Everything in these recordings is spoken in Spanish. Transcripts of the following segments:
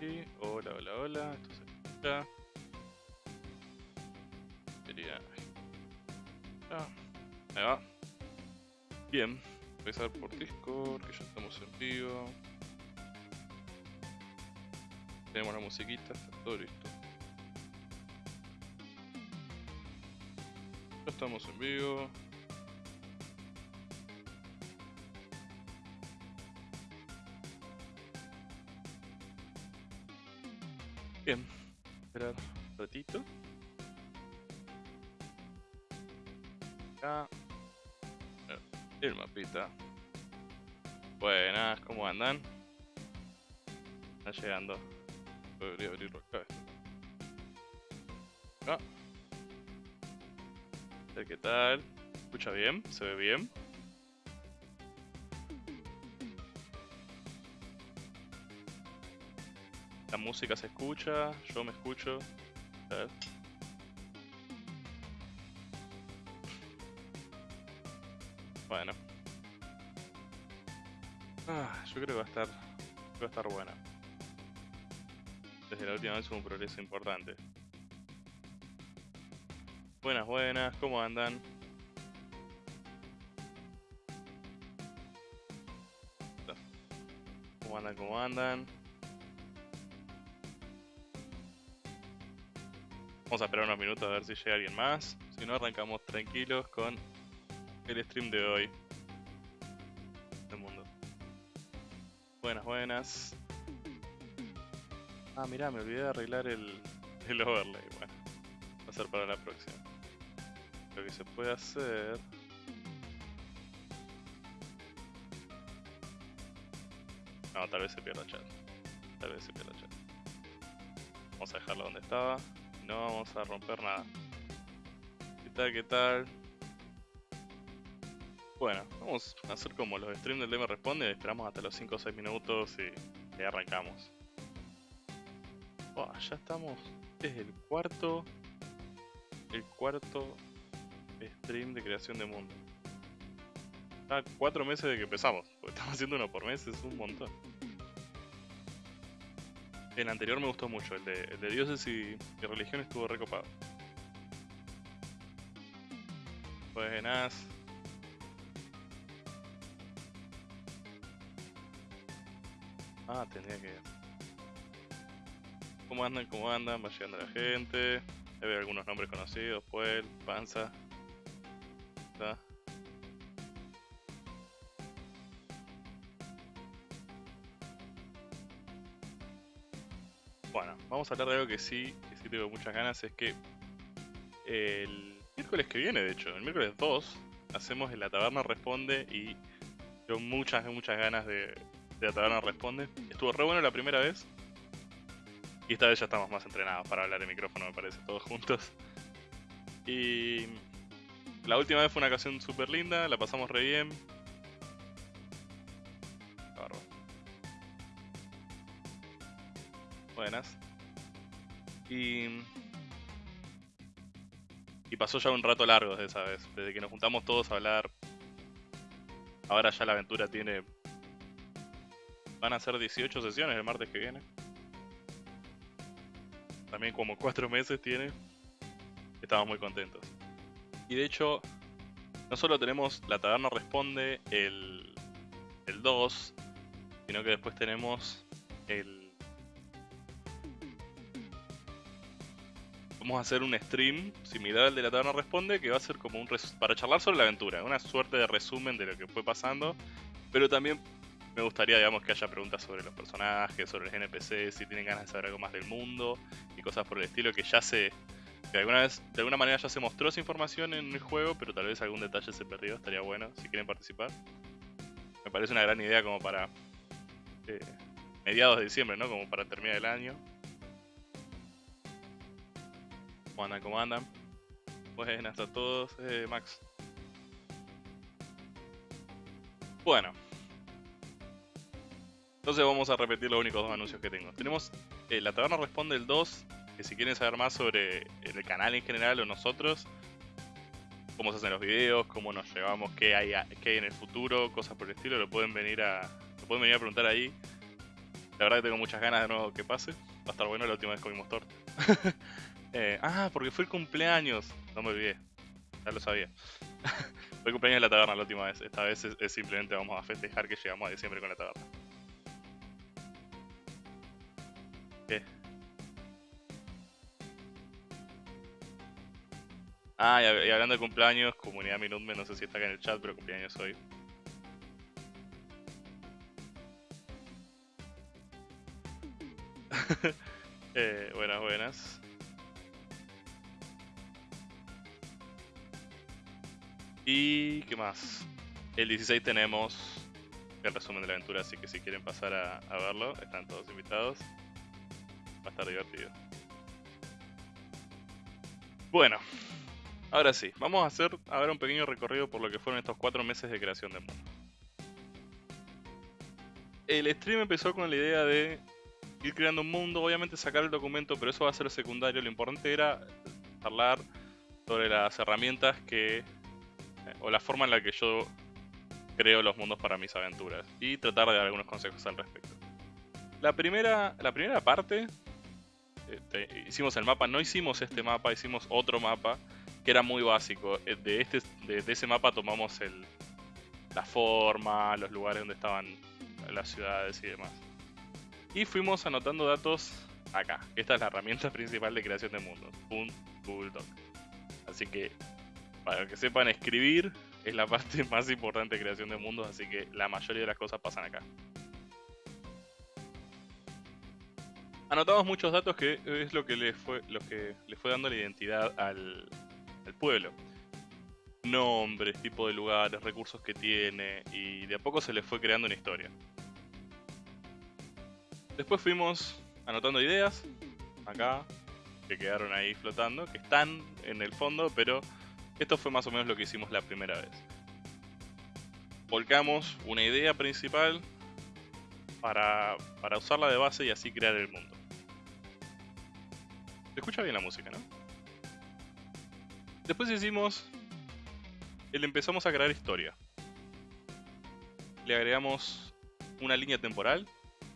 Hola, hola, hola. Esto se escucha. Quería. Ah, ahí va. Bien, empezar por Discord, que ya estamos en vivo. Tenemos la musiquita, está todo listo. Ya estamos en vivo. Ratito. Acá. El mapita. Buenas, ¿cómo andan? Están llegando. Podría abrirlo acá. esto. Acá. Qué tal. ¿Se ¿Escucha bien? ¿Se ve bien? La música se escucha, yo me escucho. Bueno. Ah, yo creo que va a estar. Va a estar buena. Desde la última vez hubo un progreso importante. Buenas, buenas, ¿cómo andan? ¿Cómo andan? ¿Cómo andan? Vamos a esperar unos minutos a ver si llega alguien más. Si no, arrancamos tranquilos con el stream de hoy. Del mundo. Buenas, buenas. Ah, mirá, me olvidé de arreglar el, el overlay. Bueno, va a ser para la próxima. Lo que se puede hacer... No, tal vez se pierda chat. Tal vez se pierda chat. Vamos a dejarlo donde estaba. No vamos a romper nada. ¿Qué tal? ¿Qué tal? Bueno, vamos a hacer como los streams del DM Responde. Esperamos hasta los 5 o 6 minutos y, y arrancamos. Ya estamos. Es el cuarto. El cuarto stream de creación de mundo. Ah, cuatro meses de que empezamos. Porque estamos haciendo uno por mes, es un montón. El anterior me gustó mucho, el de, el de dioses y, y religión estuvo recopado. Buenas. Ah, tenía que... ¿Cómo andan? ¿Cómo andan? Va llegando la gente. Hay algunos nombres conocidos. Puel, Panza. Está. Vamos a hablar de algo que sí, que sí tengo muchas ganas, es que el miércoles que viene, de hecho, el miércoles 2, hacemos el La Taberna Responde y tengo muchas, muchas ganas de, de La Taberna Responde. Estuvo re bueno la primera vez y esta vez ya estamos más entrenados para hablar de micrófono, me parece, todos juntos. Y la última vez fue una ocasión súper linda, la pasamos re bien. Buenas. Y. Y pasó ya un rato largo desde esa vez. Desde que nos juntamos todos a hablar. Ahora ya la aventura tiene. Van a ser 18 sesiones el martes que viene. También como 4 meses tiene. Estamos muy contentos. Y de hecho, no solo tenemos la taberna responde el, el 2, sino que después tenemos el vamos a hacer un stream similar al de la taberna responde que va a ser como un res- para charlar sobre la aventura, una suerte de resumen de lo que fue pasando, pero también me gustaría digamos que haya preguntas sobre los personajes, sobre los NPCs, si tienen ganas de saber algo más del mundo y cosas por el estilo que ya se que alguna vez de alguna manera ya se mostró esa información en el juego, pero tal vez algún detalle se perdió, estaría bueno si quieren participar. Me parece una gran idea como para eh, mediados de diciembre, ¿no? Como para terminar el año. ¿Cómo andan? ¿Cómo andan? Buenas a todos, eh, Max. Bueno. Entonces vamos a repetir los únicos dos anuncios que tengo. Tenemos eh, La Taberna Responde el 2, que si quieren saber más sobre el canal en general o nosotros, cómo se hacen los videos, cómo nos llevamos, qué hay, qué hay en el futuro, cosas por el estilo, lo pueden venir a, lo pueden venir a preguntar ahí. La verdad que tengo muchas ganas de nuevo que pase. Va a estar bueno la última vez comimos torta. Eh, ah, porque fue el cumpleaños. No me olvidé. Ya lo sabía. fue el cumpleaños de la taberna la última vez. Esta vez es, simplemente vamos a festejar que llegamos a diciembre con la taberna. ¿Qué? Ah, y, hablando de cumpleaños, comunidad Minutme, no sé si está acá en el chat, pero cumpleaños hoy. eh, buenas, buenas. Y qué más. El 16 tenemos el resumen de la aventura, así que si quieren pasar a, verlo, están todos invitados. Va a estar divertido. Bueno, ahora sí, vamos a hacer a ver un pequeño recorrido por lo que fueron estos cuatro meses de creación de mundo. El stream empezó con la idea de ir creando un mundo, obviamente sacar el documento, pero eso va a ser secundario. Lo importante era hablar sobre las herramientas que. O la forma en la que yo creo los mundos para mis aventuras. Y tratar de dar algunos consejos al respecto. La primera, la primera parte. Este, hicimos el mapa, no hicimos este mapa, hicimos otro mapa que era muy básico. Eh, de, este, de, ese mapa tomamos el, la forma, los lugares donde estaban las ciudades y demás y fuimos anotando datos acá. Esta es la herramienta principal de creación de mundos, un Google Doc. Así que, para que sepan escribir, es la parte más importante de creación de mundos, así que la mayoría de las cosas pasan acá. Anotamos muchos datos que es lo que le fue, lo que le fue dando la identidad al, al pueblo. Nombres, tipo de lugares, recursos que tiene, y de a poco se le fue creando una historia. Después fuimos anotando ideas, acá, que quedaron ahí flotando, que están en el fondo, pero esto fue más o menos lo que hicimos la primera vez. Volcamos una idea principal para, para usarla de base y así crear el mundo. Se escucha bien la música, ¿no? Después hicimos... Le empezamos a crear historia. Le agregamos una línea temporal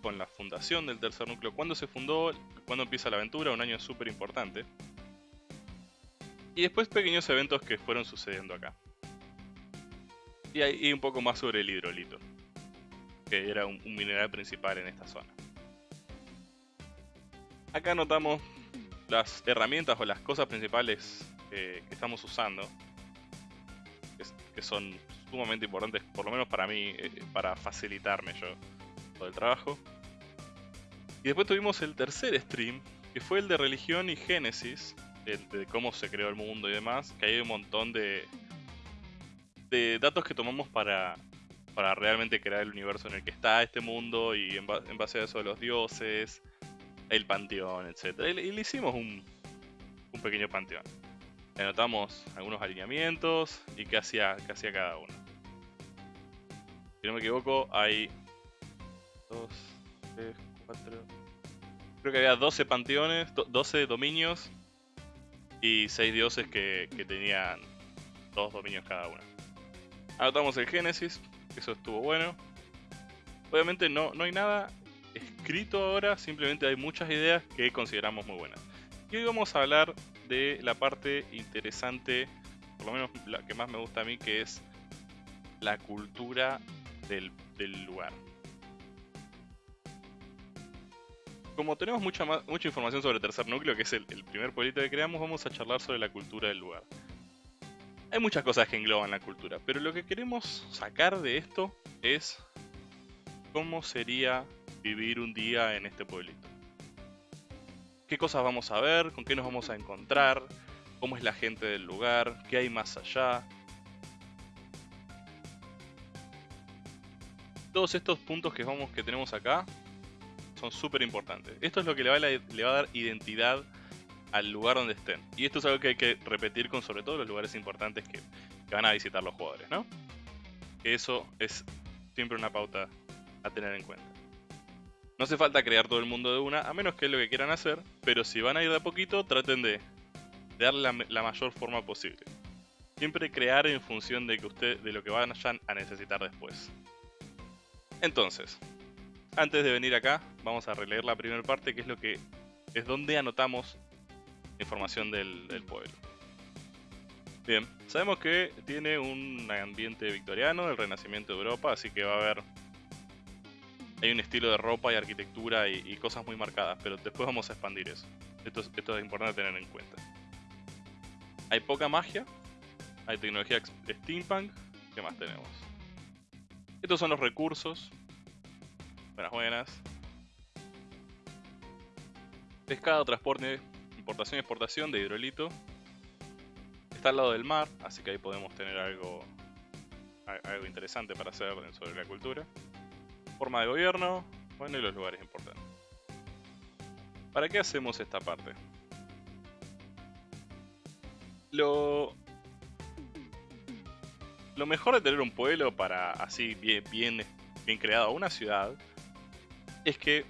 con la fundación del tercer núcleo, cuándo se fundó, cuándo empieza la aventura, un año súper importante. Y después pequeños eventos que fueron sucediendo acá. Y, ahí un poco más sobre el hidrolito, que era un, mineral principal en esta zona. Acá notamos las herramientas o las cosas principales que estamos usando, que, son sumamente importantes, por lo menos para mí, eh, para facilitarme yo todo el trabajo. Y después tuvimos el tercer stream, que fue el de religión y génesis, de cómo se creó el mundo y demás, que hay un montón de, de datos que tomamos para, para realmente crear el universo en el que está este mundo y en, base a eso los dioses, el panteón, etc. Y, le hicimos un, un pequeño panteón. Le anotamos algunos alineamientos y qué hacía, qué hacía cada uno. Si no me equivoco, hay 2, 3, Creo que había 12 panteones, 12 dominios y 6 dioses que, tenían dos dominios cada uno. Anotamos el Génesis, eso estuvo bueno. Obviamente no, no hay nada escrito ahora, simplemente hay muchas ideas que consideramos muy buenas. Y hoy vamos a hablar de la parte interesante, por lo menos la que más me gusta a mí, que es la cultura del lugar. Como tenemos mucha, mucha información sobre el tercer núcleo, que es el, primer pueblito que creamos, vamos a charlar sobre la cultura del lugar. Hay muchas cosas que engloban la cultura, pero lo que queremos sacar de esto es cómo sería vivir un día en este pueblito. ¿Qué cosas vamos a ver? ¿Con qué nos vamos a encontrar? ¿Cómo es la gente del lugar? ¿Qué hay más allá? Todos estos puntos que, vamos, que tenemos acá son súper importantes. Esto es lo que le va, a, dar identidad al lugar donde estén. Y esto es algo que hay que repetir con sobre todo los lugares importantes que, van a visitar los jugadores, ¿no? Eso es siempre una pauta a tener en cuenta. No hace falta crear todo el mundo de una, a menos que es lo que quieran hacer, pero si van a ir de a poquito, traten de, darle la, la, mayor forma posible. Siempre crear en función de, que usted, de lo que vayan a necesitar después. Entonces, antes de venir acá, vamos a releer la primera parte, que es lo que es donde anotamos información del, pueblo. Bien, sabemos que tiene un ambiente victoriano, el renacimiento de Europa, así que va a haber... Hay un estilo de ropa y arquitectura y, cosas muy marcadas, pero después vamos a expandir eso. Esto es, esto es importante tener en cuenta. Hay poca magia, hay tecnología steampunk, ¿qué más tenemos? Estos son los recursos. Buenas, buenas. Pescado, transporte, importación y exportación de hidrolito está al lado del mar, así que ahí podemos tener algo, algo interesante para hacer sobre la cultura. Forma de gobierno, bueno, y los lugares importantes. ¿Para qué hacemos esta parte? Lo, lo mejor de tener un pueblo para así bien, bien, bien creado, una ciudad, es que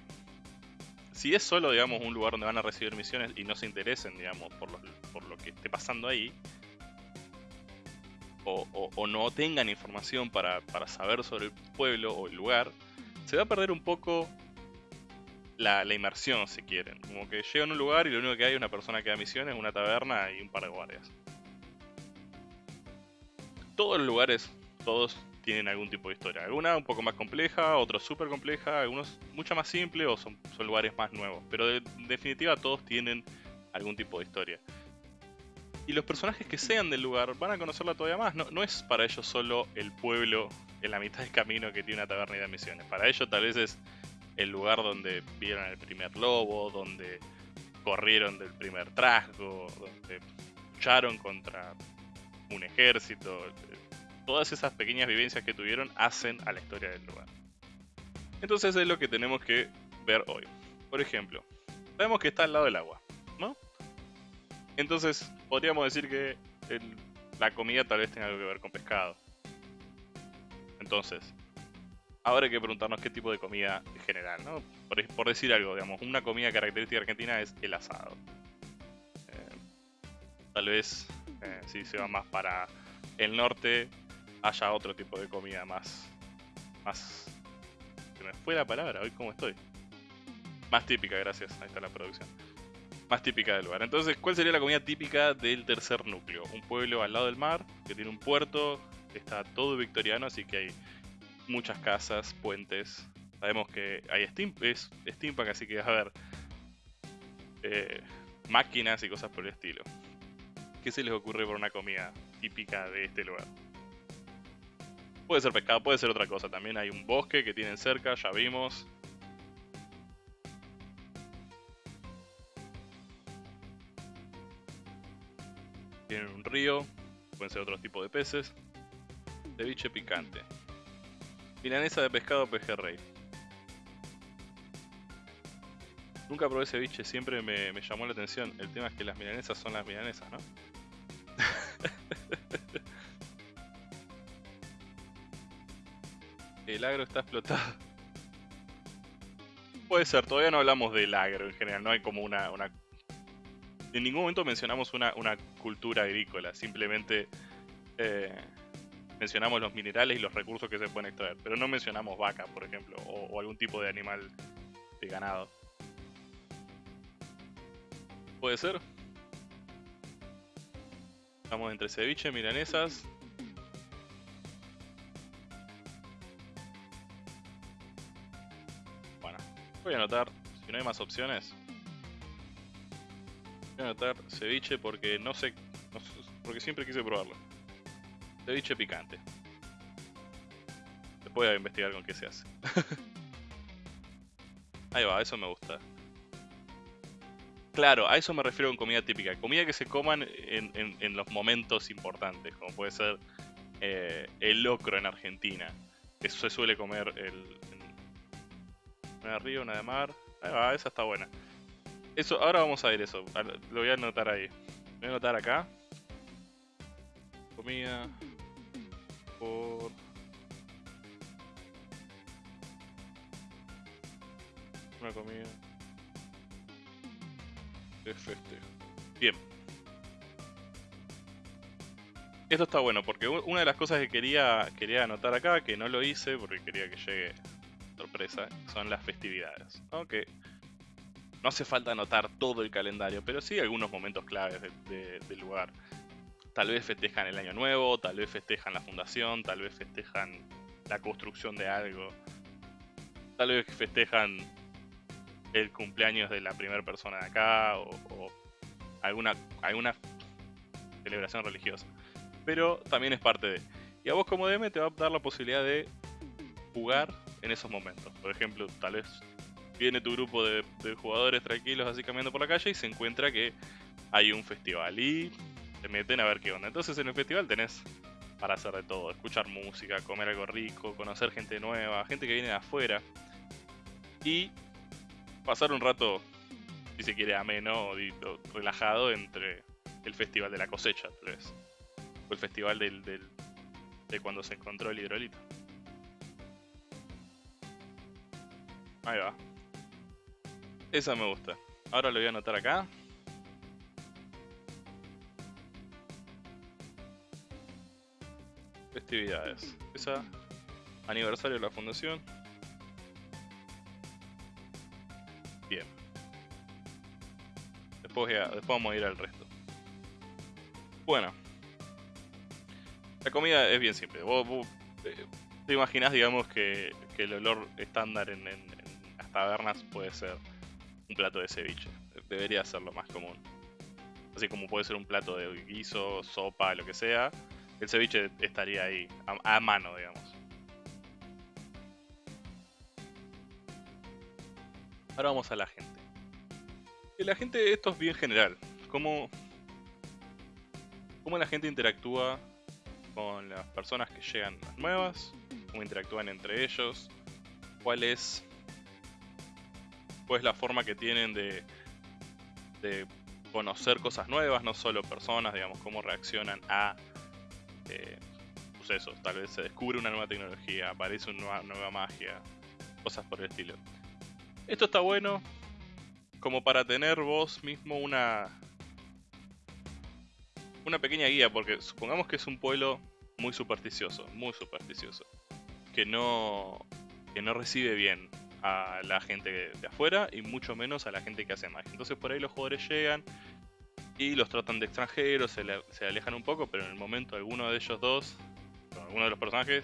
si es solo, digamos, un lugar donde van a recibir misiones y no se interesen, digamos, por por lo que esté pasando ahí, o, no tengan información para, saber sobre el pueblo o el lugar, se va a perder un poco la, inmersión, si quieren. Como que llegan a un lugar y lo único que hay es una persona que da misiones, una taberna y un par de guardias. Todos los lugares, todos tienen algún tipo de historia. Alguna un poco más compleja, otros súper compleja, algunos mucho más simple o son, lugares más nuevos. Pero en definitiva todos tienen algún tipo de historia y los personajes que sean del lugar van a conocerla todavía más. No, no es para ellos solo el pueblo en la mitad del camino que tiene una taberna y de misiones. Para ellos tal vez es el lugar donde vieron el primer lobo, donde corrieron del primer trasgo, donde lucharon contra un ejército. Todas esas pequeñas vivencias que tuvieron hacen a la historia del lugar. Entonces es lo que tenemos que ver hoy. Por ejemplo, sabemos que está al lado del agua, ¿no? Entonces, podríamos decir que la comida tal vez tenga algo que ver con pescado. Entonces, ahora hay que preguntarnos qué tipo de comida en general, ¿no? Por, decir algo, digamos, una comida característica argentina es el asado. Eh, tal vez, eh, si se va más para el norte, haya otro tipo de comida más... más... Se me fue la palabra, hoy cómo estoy. Más típica, gracias, ahí está la producción más típica del lugar. Entonces, ¿cuál sería la comida típica del tercer núcleo? Un pueblo al lado del mar, que tiene un puerto, está todo victoriano, así que hay muchas casas, puentes. Sabemos que hay steam, es steampunk, así que a haber eh, máquinas y cosas por el estilo. ¿Qué se les ocurre por una comida típica de este lugar? Puede ser pescado, puede ser otra cosa. También hay un bosque que tienen cerca, ya vimos. tienen un río, pueden ser otros tipos de peces. Ceviche picante. Milanesa de pescado pejerrey. Nunca probé ceviche, siempre me, llamó la atención. El tema es que las milanesas son las milanesas, ¿no? El agro está explotado. Puede ser, todavía no hablamos del agro en general, no hay como una, una en ningún momento mencionamos una, cultura agrícola, simplemente eh, mencionamos los minerales y los recursos que se pueden extraer, pero no mencionamos vaca, por ejemplo, o, algún tipo de animal de ganado. ¿Puede ser? Estamos entre ceviche, milanesas. Voy a anotar, si no hay más opciones, Voy a anotar ceviche porque no sé, porque siempre quise probarlo. Ceviche picante. Después voy a investigar con qué se hace. Ahí va, eso me gusta. Claro, a eso me refiero con comida típica. Comida que se coman en, los momentos importantes, como puede ser eh, el locro en Argentina. Eso se suele comer el, una de río, una de mar. Esa está buena. Eso, ahora vamos a ver eso. Lo voy a anotar ahí. Voy a anotar acá. Comida. Por. Una comida. Bien. Esto está bueno porque una de las cosas que quería, quería anotar acá, que no lo hice porque quería que llegue sorpresa, son las festividades. ¿no? Que no hace falta anotar todo el calendario, pero sí algunos momentos claves del lugar. Tal vez festejan el año nuevo, tal vez festejan la fundación, tal vez festejan la construcción de algo. Tal vez festejan el cumpleaños de la primera persona de acá o, alguna, alguna celebración religiosa. Pero también es parte de... Y a vos como DM te va a dar la posibilidad de jugar en esos momentos. Por ejemplo, tal vez viene tu grupo de, jugadores tranquilos así caminando por la calle y se encuentra que hay un festival y te meten a ver qué onda. Entonces en el festival tenés para hacer de todo, escuchar música, comer algo rico, conocer gente nueva, gente que viene de afuera y pasar un rato, si se quiere, ameno o relajado entre el festival de la cosecha, tal vez. O el festival del, de cuando se encontró el hidrolito. Ahí va. Esa me gusta. Ahora lo voy a anotar acá. Festividades. Esa. Aniversario de la fundación. Bien. Después, después vamos a ir al resto. Bueno. La comida es bien simple. Vos, eh, te imaginas, digamos, que, el olor estándar en, tabernas puede ser un plato de ceviche. Debería ser lo más común. Así como puede ser un plato de guiso, sopa, lo que sea. El ceviche estaría ahí, a, mano, digamos. Ahora vamos a la gente. La gente, esto es bien general. ¿Cómo, cómo la gente interactúa con las personas que llegan nuevas, cómo interactúan entre ellos, cuál es, la forma que tienen de, conocer cosas nuevas, no solo personas, digamos, cómo reaccionan a eh, sucesos. Tal vez se descubre una nueva tecnología, aparece una nueva magia, cosas por el estilo. Esto está bueno como para tener vos mismo una una pequeña guía, porque supongamos que es un pueblo muy supersticioso, muy supersticioso, que no, que no recibe bien a la gente de afuera y mucho menos a la gente que hace magia. Entonces por ahí los jugadores llegan y los tratan de extranjeros, se, alejan un poco, pero en el momento alguno de ellos dos, alguno de los personajes,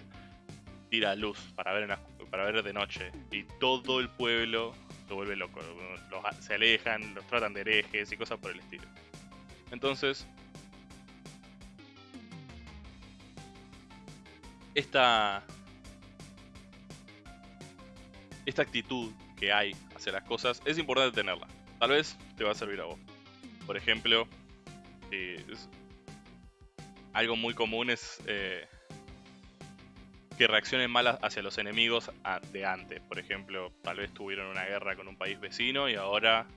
tira luz para ver, para ver de noche y todo el pueblo se vuelve loco. se alejan, los tratan de herejes y cosas por el estilo. Entonces, esta, esta actitud que hay hacia las cosas es importante tenerla. Tal vez te va a servir a vos. Por ejemplo, algo muy común es eh, que reaccionen mal hacia los enemigos de antes. Por ejemplo, tal vez tuvieron una guerra con un país vecino y ahora,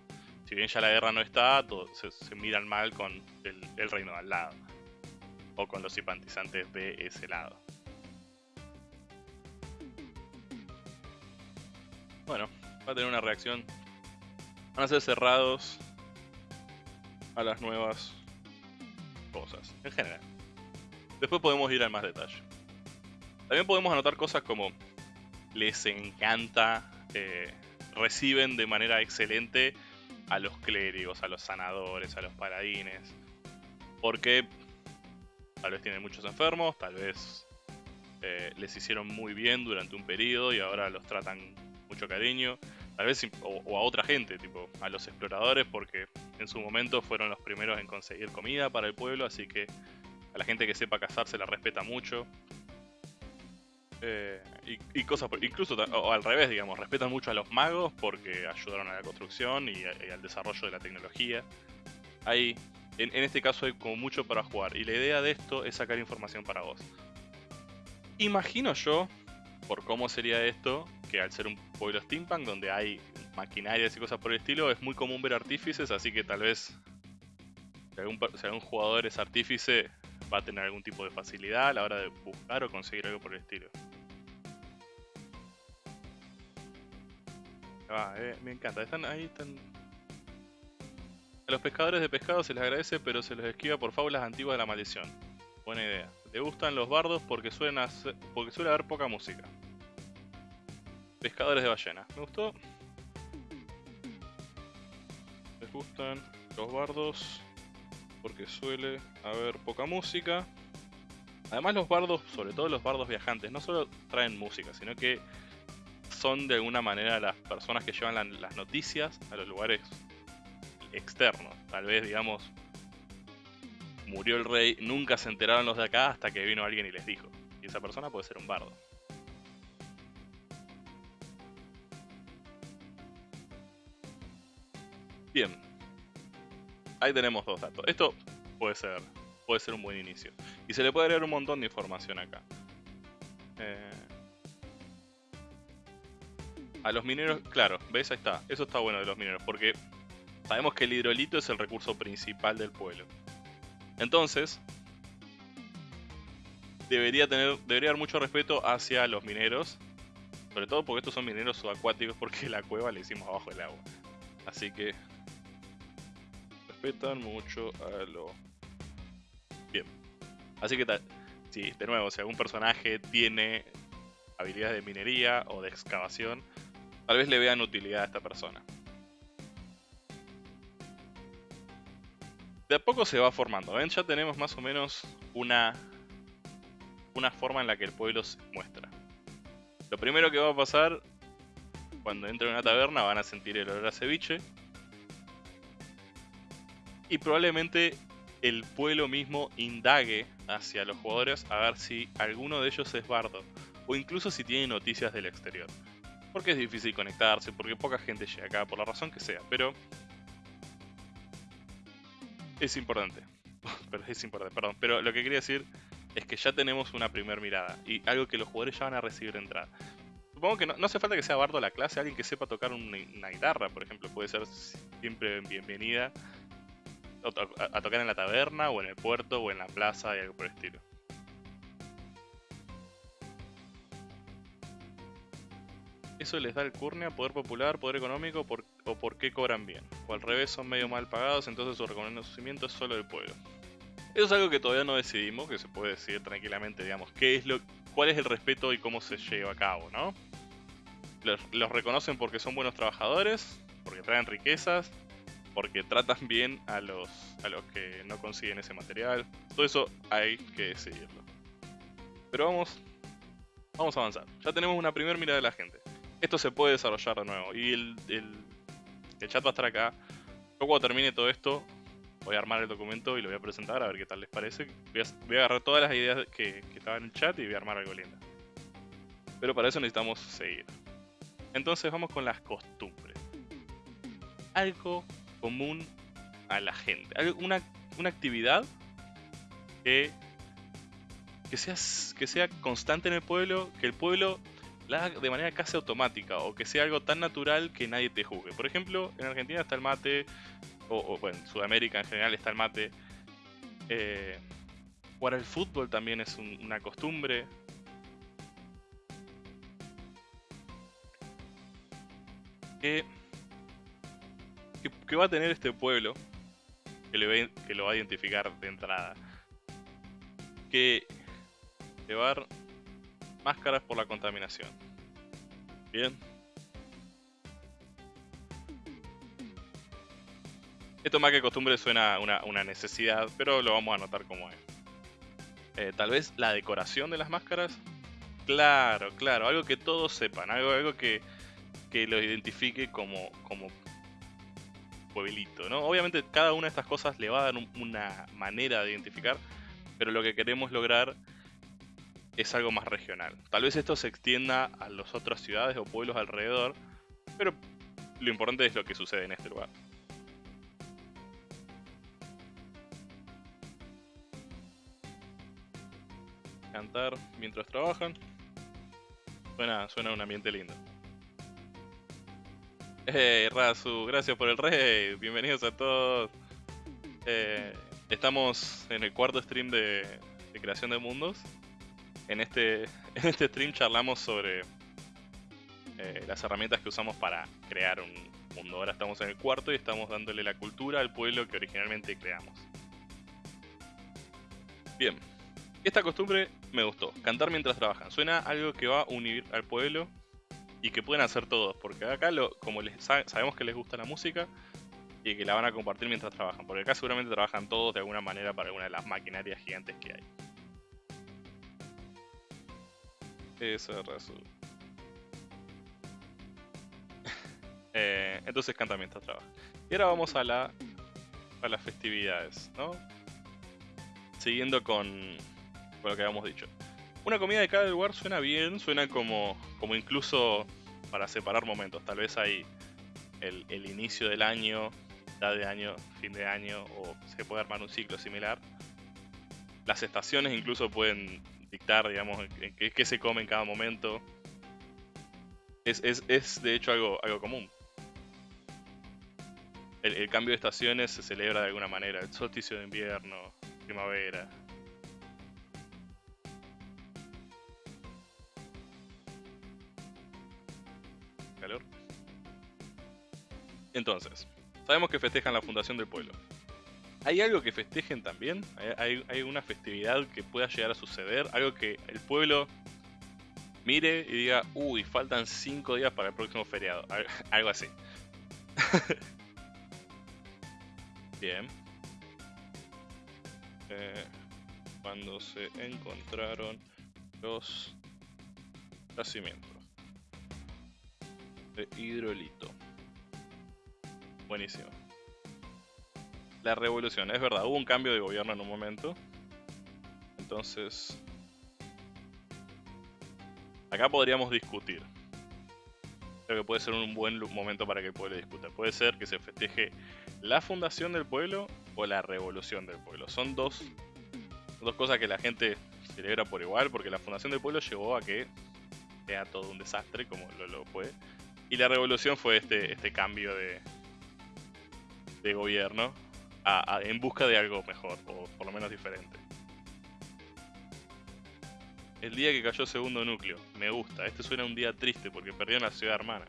si bien ya la guerra no está, se, miran mal con el, el reino de al lado. O con los simpatizantes de ese lado. Bueno, va a tener una reacción. Van a ser cerrados a las nuevas cosas, en general. Después podemos ir al más detalle. También podemos anotar cosas como les encanta, eh, reciben de manera excelente a los clérigos, a los sanadores, a los paladines. Porque tal vez tienen muchos enfermos, tal vez eh, les hicieron muy bien durante un periodo y ahora los tratan mucho cariño. Tal vez, o, a otra gente, tipo a los exploradores, porque en su momento fueron los primeros en conseguir comida para el pueblo, así que a la gente que sepa cazar se la respeta mucho. Eh, y, cosas, incluso o al revés, digamos, respetan mucho a los magos porque ayudaron a la construcción y, al desarrollo de la tecnología. Hay, en, en, este caso hay como mucho para jugar y la idea de esto es sacar información para vos. Imagino yo, por cómo sería esto, que al ser un pueblo steampunk donde hay maquinarias y cosas por el estilo, es muy común ver artífices, así que tal vez si algún, jugador es artífice, va a tener algún tipo de facilidad a la hora de buscar o conseguir algo por el estilo. Ah, eh, me encanta, están ahí, están... A los pescadores de pescado se les agradece, pero se les esquiva por fábulas antiguas de la maldición. Buena idea. Le gustan los bardos porque, suelen porque suele haber poca música. Pescadores de ballena. Me gustó. Les gustan los bardos porque suele haber poca música. Además los bardos, sobre todo los bardos viajantes, no solo traen música, sino que son de alguna manera las personas que llevan las noticias a los lugares externos. Tal vez, digamos, murió el rey, nunca se enteraron los de acá hasta que vino alguien y les dijo. Y esa persona puede ser un bardo. Bien. Ahí tenemos dos datos. Esto puede ser, puede ser un buen inicio. Y se le puede agregar un montón de información acá. Eh, a los mineros, claro, ¿ves? Ahí está. Eso está bueno de los mineros, porque sabemos que el hidrolito es el recurso principal del pueblo. Entonces, debería tener debería haber mucho respeto hacia los mineros, sobre todo porque estos son mineros subacuáticos porque la cueva la hicimos abajo del agua. Así que respetan mucho a lo bien. Así que tal, si de nuevo, si algún personaje tiene habilidades de minería o de excavación, tal vez le vean utilidad a esta persona. De a poco se va formando. ¿Ven? Ya tenemos más o menos una, una forma en la que el pueblo se muestra. Lo primero que va a pasar, cuando entren en una taberna van a sentir el olor a ceviche. Y probablemente el pueblo mismo indague hacia los jugadores a ver si alguno de ellos es bardo. O incluso si tiene noticias del exterior. Porque es difícil conectarse, porque poca gente llega acá, por la razón que sea. Pero es importante. pero es importante, perdón. Pero lo que quería decir es que ya tenemos una primera mirada y algo que los jugadores ya van a recibir entrada. Supongo que no, hace falta que sea bardo la clase, alguien que sepa tocar una, guitarra, por ejemplo, puede ser siempre bienvenida a, a, tocar en la taberna o en el puerto o en la plaza y algo por el estilo. ¿Eso les da el curnia, poder popular, poder económico o por qué cobran bien? O al revés, son medio mal pagados, entonces su reconocimiento es solo del pueblo. Eso es algo que todavía no decidimos, que se puede decir tranquilamente, digamos, qué es lo, cuál es el respeto y cómo se lleva a cabo, ¿no? Los, los reconocen porque son buenos trabajadores, porque traen riquezas, porque tratan bien a los, a los que no consiguen ese material. Todo eso hay que decidirlo. Pero vamos, vamos a avanzar. Ya tenemos una primera mirada de la gente esto se puede desarrollar de nuevo. Y el, chat va a estar acá. Yo cuando termine todo esto, voy a armar el documento y lo voy a presentar a ver qué tal les parece. Voy a, agarrar todas las ideas que, estaban en el chat y voy a armar algo lindo. Pero para eso necesitamos seguir. Entonces vamos con las costumbres. Algo común a la gente. Una, una actividad que, que, sea, que sea constante en el pueblo, que el pueblo de manera casi automática o que sea algo tan natural que nadie te juzgue. Por ejemplo, en Argentina está el mate, o, bueno, en Sudamérica en general está el mate. Eh, jugar al fútbol también es una costumbre. Que, que, va a tener este pueblo que, le que lo va a identificar de entrada. Que llevar máscaras por la contaminación. Bien. Esto más que costumbre suena una, una necesidad, pero lo vamos a notar como es. Eh, tal vez la decoración de las máscaras. Claro, claro, algo que todos sepan, algo, algo que, que lo identifique como, como pueblito, ¿no? Obviamente cada una de estas cosas le va a dar una manera de identificar, pero lo que queremos lograr es algo más regional. Tal vez esto se extienda a las otras ciudades o pueblos alrededor, pero lo importante es lo que sucede en este lugar. Cantar mientras trabajan. Suena, suena un ambiente lindo. Hey, Razu, gracias por el rey. Bienvenidos a todos. Eh, estamos en el cuarto stream de creación de mundos en este, este stream charlamos sobre eh, las herramientas que usamos para crear un mundo. Ahora estamos en el cuarto y estamos dándole la cultura al pueblo que originalmente creamos. Bien, esta costumbre me gustó. Cantar mientras trabajan. Suena algo que va a unir al pueblo. y que pueden hacer todos, porque acá lo, como les sabemos que les gusta la música y que la van a compartir mientras trabajan, porque acá seguramente trabajan todos de alguna manera para alguna de las maquinarias gigantes que hay. Eso resulta. eh, entonces canta mientras trabaja. Y ahora vamos a la a las festividades, ¿no? Siguiendo con, con lo que habíamos dicho. Una comida de cada lugar suena bien, suena como, como incluso para separar momentos. Tal vez hay el, el inicio del año, mitad de año, fin de año, o se puede armar un ciclo similar. Las estaciones incluso pueden dictar, digamos, qué, qué se come en cada momento. Es, es, es, de hecho algo, algo común. El, cambio de estaciones se celebra de alguna manera. El solsticio de invierno, primavera, Entonces, sabemos que festejan la fundación del pueblo. ¿Hay algo que festejen también? ¿Hay, ¿Hay, una festividad que pueda llegar a suceder? ¿Algo que el pueblo mire y diga, uy, faltan 5 días para el próximo feriado? Algo así. Bien. Eh, cuando se encontraron los yacimientos de hidrolito. Buenísimo. La revolución, es verdad, hubo un cambio de gobierno en un momento. Entonces... Acá podríamos discutir. Creo que puede ser un buen momento para que el pueblo discuta. Puede ser que se festeje la fundación del pueblo o la revolución del pueblo. Son dos, dos cosas que la gente celebra por igual, porque la fundación del pueblo llevó a que sea todo un desastre, como lo, lo fue. Y la revolución fue este, este cambio de, de gobierno en busca de algo mejor, o por lo menos diferente. El día que cayó segundo núcleo, me gusta. Este suena un día triste porque perdió la ciudad hermana.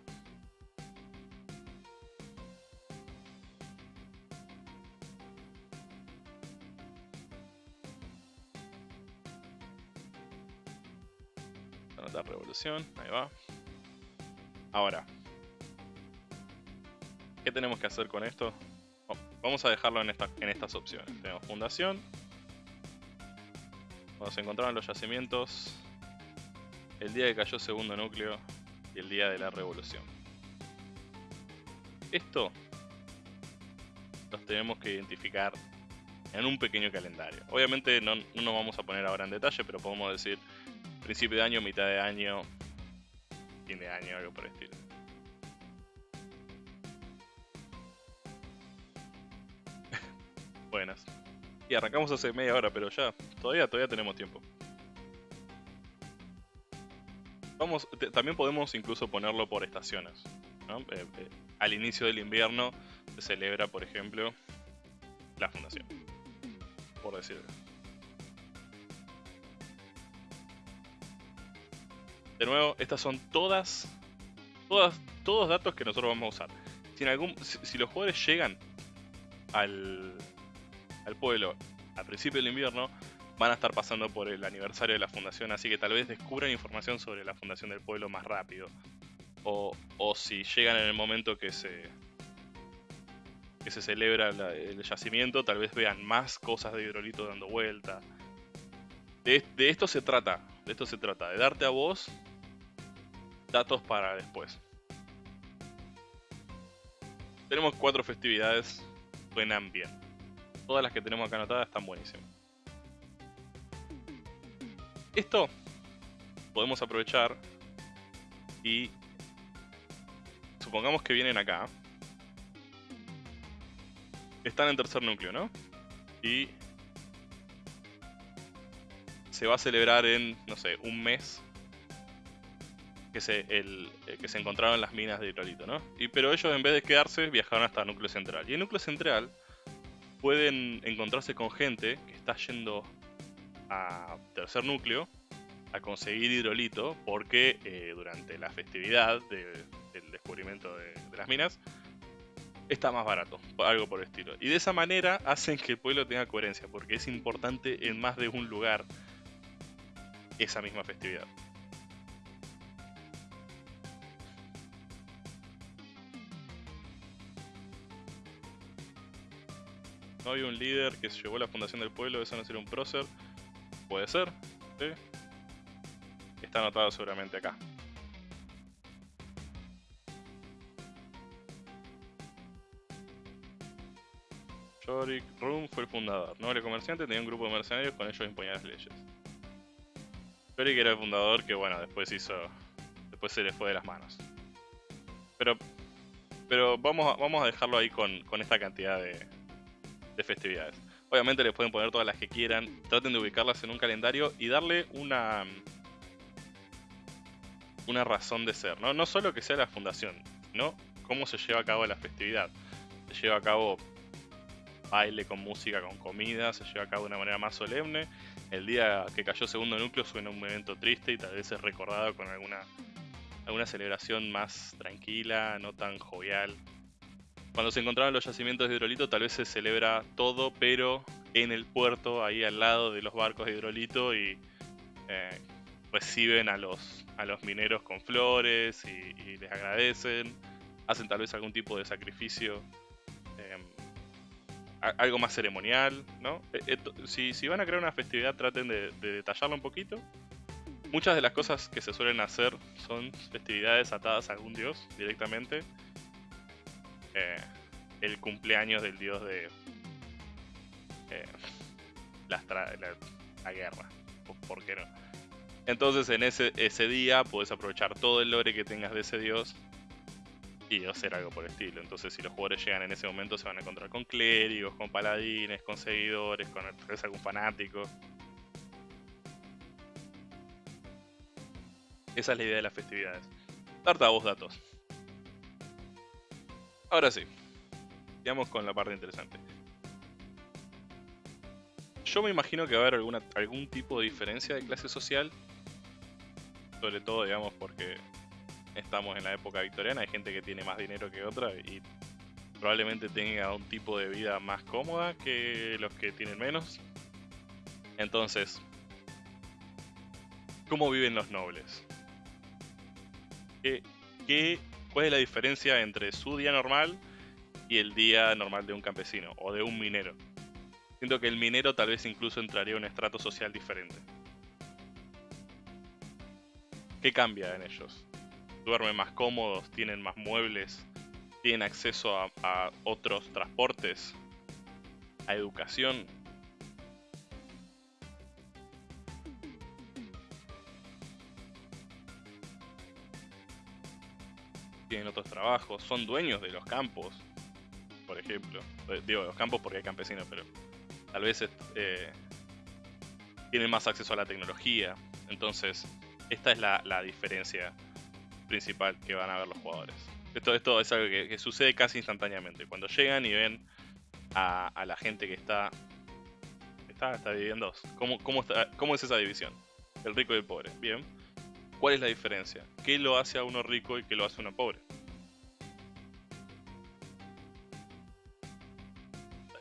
La revolución, ahí va. Ahora, ¿qué tenemos que hacer con esto? Vamos a dejarlo en, estas opciones. Tenemos fundación. Cuando se encontraron los yacimientos. El día que cayó segundo núcleo. Y el día de la revolución. Esto los tenemos que identificar en un pequeño calendario. Obviamente no, no nos vamos a poner ahora en detalle, pero podemos decir principio de año, mitad de año, fin de año, algo por el estilo. Buenas. Y arrancamos hace media hora, pero ya, todavía, todavía tenemos tiempo. Vamos, también podemos incluso ponerlo por estaciones. Eh, eh, al inicio del invierno se celebra, por ejemplo, la fundación. Por decirlo. De nuevo, estas son todas, todas, todos datos que nosotros vamos a usar. Si, en algún, si los jugadores llegan al, al pueblo al principio del invierno, van a estar pasando por el aniversario de la fundación, así que tal vez descubran información sobre la fundación del pueblo más rápido. O, o si llegan en el momento que se, que se celebra el yacimiento, tal vez vean más cosas de hidrolito dando vuelta. De, de, esto se trata, de esto se trata, de darte a vos datos para después. Tenemos cuatro festividades, suenan bien todas las que tenemos acá anotadas están buenísimas. Esto podemos aprovechar y supongamos que vienen acá. Están en tercer núcleo, ¿no? Y se va a celebrar en, no sé, un mes que se, eh, que se encontraron las minas de hidrolito, ¿no? Y, pero ellos en vez de quedarse viajaron hasta el núcleo central. Y el núcleo central pueden encontrarse con gente que está yendo a tercer núcleo a conseguir hidrolito porque eh, durante la festividad del descubrimiento de, las minas está más barato, algo por el estilo. Y de esa manera hacen que el pueblo tenga coherencia porque es importante en más de un lugar esa misma festividad. No había un líder que se llevó la fundación del pueblo, eso no sería un prócer. Puede ser, ¿sí? Está anotado seguramente acá. Yorick Rum fue el fundador. Noble comerciante, tenía un grupo de mercenarios, con ellos imponía las leyes. Yorick era el fundador que, bueno, después hizo... Después se le fue de las manos. Pero... Pero vamos a, vamos a dejarlo ahí con, con esta cantidad de, de festividades. Obviamente les pueden poner todas las que quieran, traten de ubicarlas en un calendario y darle una una razón de ser, ¿no? No solo que sea la fundación, ¿no? Cómo se lleva a cabo la festividad. Se lleva a cabo baile con música, con comida, se lleva a cabo de una manera más solemne. El día que cayó segundo núcleo suena un evento triste y tal vez es recordado con alguna, alguna celebración más tranquila, no tan jovial. Cuando se encontraban los yacimientos de hidrolito tal vez se celebra todo, pero en el puerto, ahí al lado de los barcos de hidrolito y eh, reciben a los, a los mineros con flores y, les agradecen, hacen tal vez algún tipo de sacrificio, em, algo más ceremonial, ¿no? Eh, si, si, van a crear una festividad traten de, de detallarlo un poquito. Muchas de las cosas que se suelen hacer son festividades atadas a algún dios directamente eh, el cumpleaños del dios de eh, la, guerra. ¿Por qué no? Entonces en ese, ese día puedes aprovechar todo el lore que tengas de ese dios y hacer algo por el estilo. Entonces si los jugadores llegan en ese momento se van a encontrar con clérigos, con paladines, con seguidores, con algún fanático. Esa es la idea de las festividades. Vos datos. Ahora sí, digamos con la parte interesante. Yo me imagino que va a haber algún tipo de diferencia de clase social. Sobre todo, digamos, porque estamos en la época victoriana, hay gente que tiene más dinero que otra y probablemente tenga un tipo de vida más cómoda que los que tienen menos. Entonces, ¿cómo viven los nobles? ¿Qué, qué ¿Cuál es la diferencia entre su día normal y el día normal de un campesino o de un minero? Siento que el minero tal vez incluso entraría en un estrato social diferente. ¿Qué cambia en ellos? ¿Duermen más cómodos? ¿Tienen más muebles? ¿Tienen acceso a, a otros transportes? ¿A educación? Tienen otros trabajos, son dueños de los campos, por ejemplo. Eh, digo, los campos porque hay campesinos, pero tal vez eh, tienen más acceso a la tecnología. Entonces, esta es la, diferencia principal que van a ver los jugadores. Esto, esto es algo que, sucede casi instantáneamente. Cuando llegan y ven a, la gente que está, está, está dividida en dos. ¿Cómo, cómo, ¿Cómo es esa división? El rico y el pobre. Bien ¿Cuál es la diferencia? ¿Qué lo hace a uno rico y qué lo hace a uno pobre?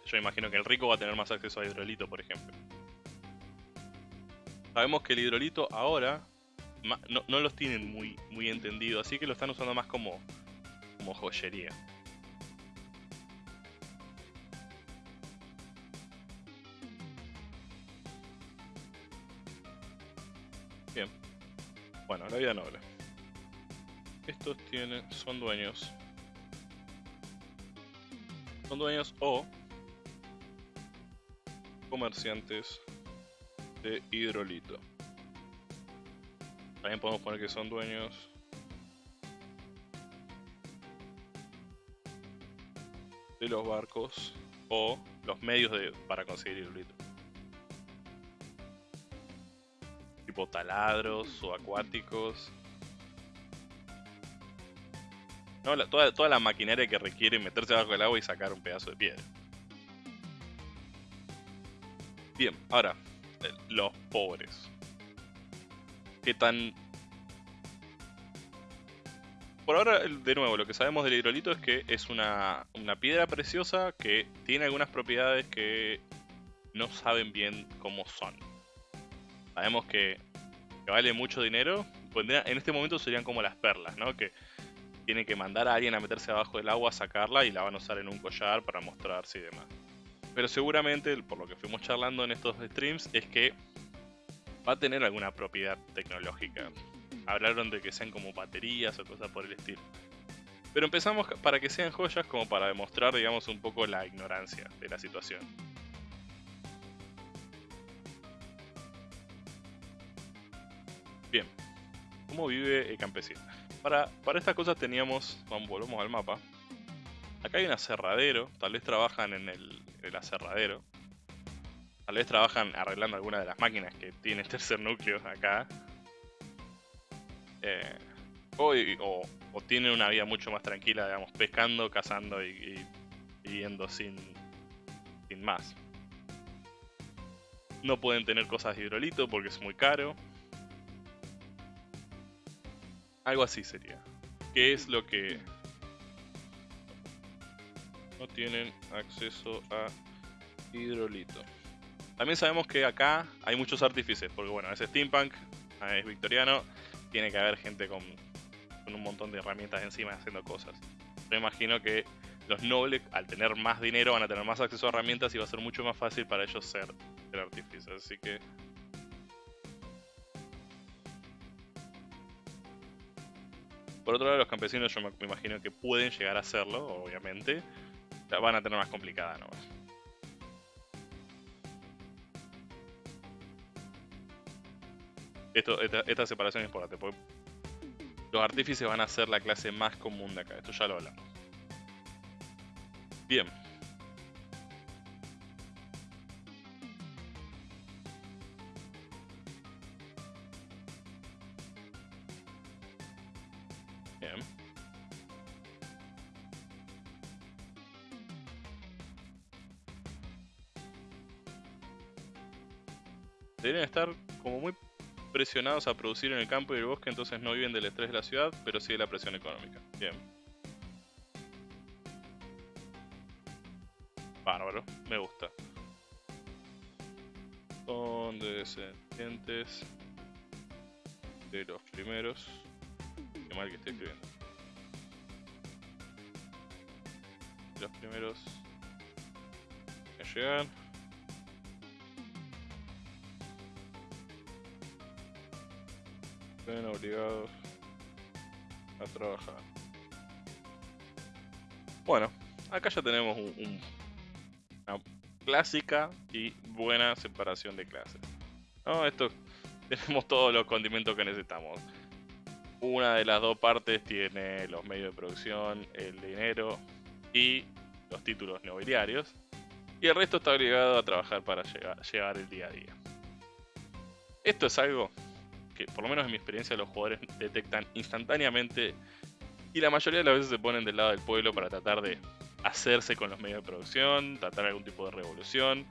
Yo imagino que el rico va a tener más acceso a hidrolito, por ejemplo. Sabemos que el hidrolito ahora no, los tienen muy, muy entendido, así que lo están usando más como, como joyería. Bueno, la vida noble. Estos tienen, son dueños. Son dueños o comerciantes de hidrolito. También podemos poner que son dueños de los barcos o los medios de, para conseguir hidrolito. Tipo taladros o acuáticos. No, toda, toda la maquinaria que requiere meterse bajo el agua y sacar un pedazo de piedra. Bien, ahora, eh, los pobres. ¿Qué tan... Por ahora, de nuevo, lo que sabemos del hidrolito es que es una, una piedra preciosa que tiene algunas propiedades que no saben bien cómo son. Sabemos que, vale mucho dinero. En este momento serían como las perlas, ¿no? Que tienen que mandar a alguien a meterse abajo del agua sacarla y la van a usar en un collar para mostrarse y demás. Pero seguramente, por lo que fuimos charlando en estos streams, es que va a tener alguna propiedad tecnológica. Hablaron de que sean como baterías o cosas por el estilo. Pero empezamos para que sean joyas como para demostrar, digamos, un poco la ignorancia de la situación. Bien, ¿cómo vive el campesino? Para, para estas cosas teníamos, vamos, volvemos al mapa. Acá hay un aserradero, tal vez trabajan en el, el aserradero. Tal vez trabajan arreglando alguna de las máquinas que tiene tercer núcleo acá. Eh, o, o, tienen una vida mucho más tranquila, digamos, pescando, cazando y, viviendo sin, sin más. No pueden tener cosas de hidrolito porque es muy caro. Algo así sería. ¿Qué es lo que no tienen acceso a hidrolito? También sabemos que acá hay muchos artífices, porque bueno, es steampunk, es victoriano, tiene que haber gente con, un montón de herramientas encima haciendo cosas. Yo imagino que los nobles, al tener más dinero, van a tener más acceso a herramientas y va a ser mucho más fácil para ellos ser, ser artífices. Así que Por otro lado, los campesinos yo me, imagino que pueden llegar a hacerlo, obviamente. La van a tener más complicada ¿no? Esto, esta, separación es importante, porque los artífices van a ser la clase más común de acá, esto ya lo hablamos. Bien. Bien. Deberían estar como muy presionados a producir en el campo y el bosque, entonces no viven del estrés de la ciudad, pero sí de la presión económica. Bien. Bárbaro, me gusta. Son descendientes de los primeros. Mal que estoy escribiendo. Los primeros que llegan. obligados a trabajar. Bueno, acá ya tenemos una clásica y buena separación de clases. ¿No? Esto tenemos todos los condimentos que necesitamos. Una de las dos partes tiene los medios de producción, el dinero y los títulos nobiliarios. Y el resto está obligado a trabajar para llevar el día a día. Esto es algo que por lo menos en mi experiencia los jugadores detectan instantáneamente y la mayoría de las veces se ponen del lado del pueblo para tratar de hacerse con los medios de producción, tratar algún tipo de revolución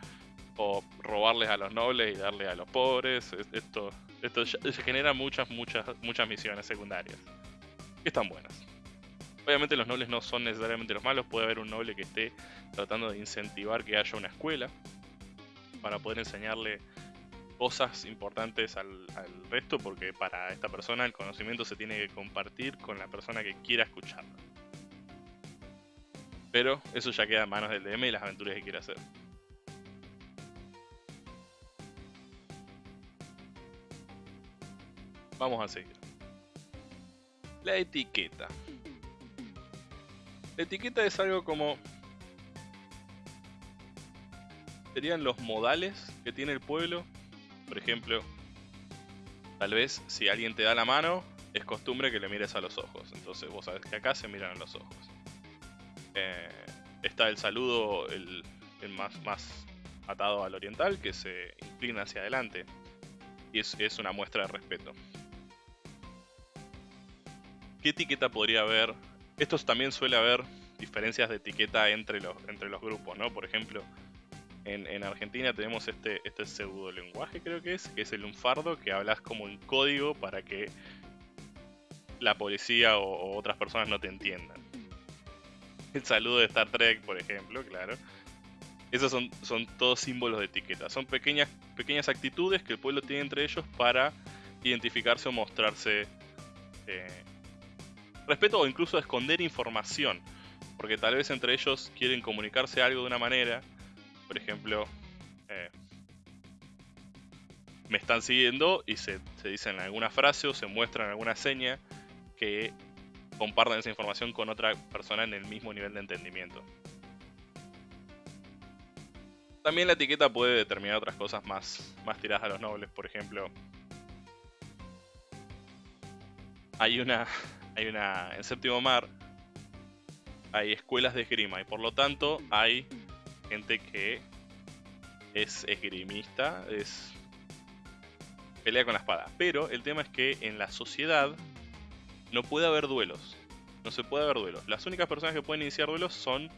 o robarles a los nobles y darle a los pobres. Esto, esto genera muchas, muchas, muchas misiones secundarias que están buenas. Obviamente los nobles no son necesariamente los malos, puede haber un noble que esté tratando de incentivar que haya una escuela para poder enseñarle cosas importantes al, resto porque para esta persona el conocimiento se tiene que compartir con la persona que quiera escucharlo. Pero eso ya queda en manos del DM y las aventuras que quiera hacer. Vamos a seguir. La etiqueta. La etiqueta es algo como... Serían los modales que tiene el pueblo por ejemplo, tal vez si alguien te da la mano, es costumbre que le mires a los ojos. Entonces vos sabés que acá se miran a los ojos. Eh, está el saludo, el, más, más atado al oriental, que se inclina hacia adelante. Y es una muestra de respeto. ¿Qué etiqueta podría haber? Estos también suele haber diferencias de etiqueta entre los, entre los grupos, ¿no? Por ejemplo, en, Argentina tenemos este, este pseudo lenguaje, creo que es, que es el lunfardo, que hablas como un código para que la policía o, otras personas no te entiendan. El saludo de Star Trek, por ejemplo, claro. Esos son, son todos símbolos de etiqueta. Son pequeñas, pequeñas actitudes que el pueblo tiene entre ellos para identificarse o mostrarse eh, respeto o incluso esconder información. Porque tal vez entre ellos quieren comunicarse algo de una manera por ejemplo, eh, me están siguiendo y se, se dicen alguna frase o se muestran alguna seña que compartan esa información con otra persona en el mismo nivel de entendimiento. También la etiqueta puede determinar otras cosas más, más tiradas a los nobles, por ejemplo. Hay una, hay una, en séptimo mar, hay escuelas de esgrima y por lo tanto hay gente que es esgrimista, es pelea con la espada. Pero el tema es que en la sociedad no puede haber duelos. No se puede haber duelos. Las únicas personas que pueden iniciar duelos son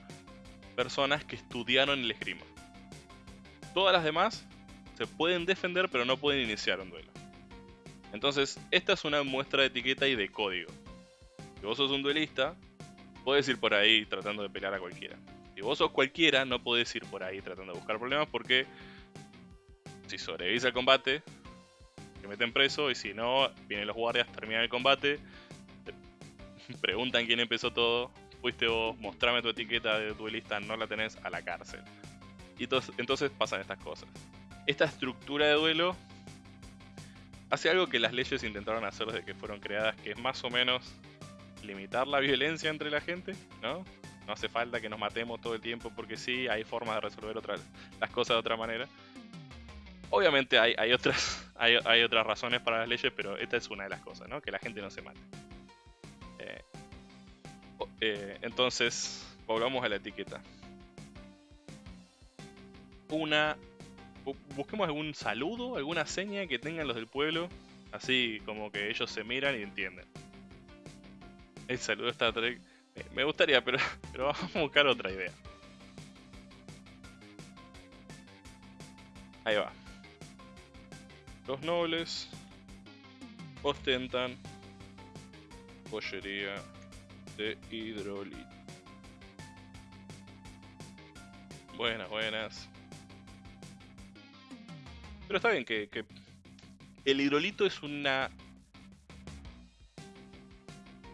personas que estudiaron el esgrima. Todas las demás se pueden defender pero no pueden iniciar un duelo. Entonces, esta es una muestra de etiqueta y de código. Si vos sos un duelista, puedes ir por ahí tratando de pelear a cualquiera. Si vos sos cualquiera, no podés ir por ahí tratando de buscar problemas porque si sobrevivís al combate, te meten preso y si no, vienen los guardias, terminan el combate, preguntan quién empezó todo, fuiste vos, mostrame tu etiqueta de duelista, no la tenés a la cárcel. Y entonces, pasan estas cosas. Esta estructura de duelo hace algo que las leyes intentaron hacer desde que fueron creadas, que es más o menos limitar la violencia entre la gente, ¿no? No hace falta que nos matemos todo el tiempo porque sí, hay formas de resolver otras, las cosas de otra manera. Obviamente hay, hay otras, hay, hay, otras razones para las leyes, pero esta es una de las cosas, ¿no? Que la gente no se mate. Eh, eh, entonces, volvamos a la etiqueta una. Busquemos algún saludo, alguna seña que tengan los del pueblo. Así como que ellos se miran y entienden. El saludo está Trek. Me gustaría, pero, vamos a buscar otra idea. Ahí va. Los nobles ostentan pollería de hidrolito. Buenas, buenas. Pero está bien que, el hidrolito es una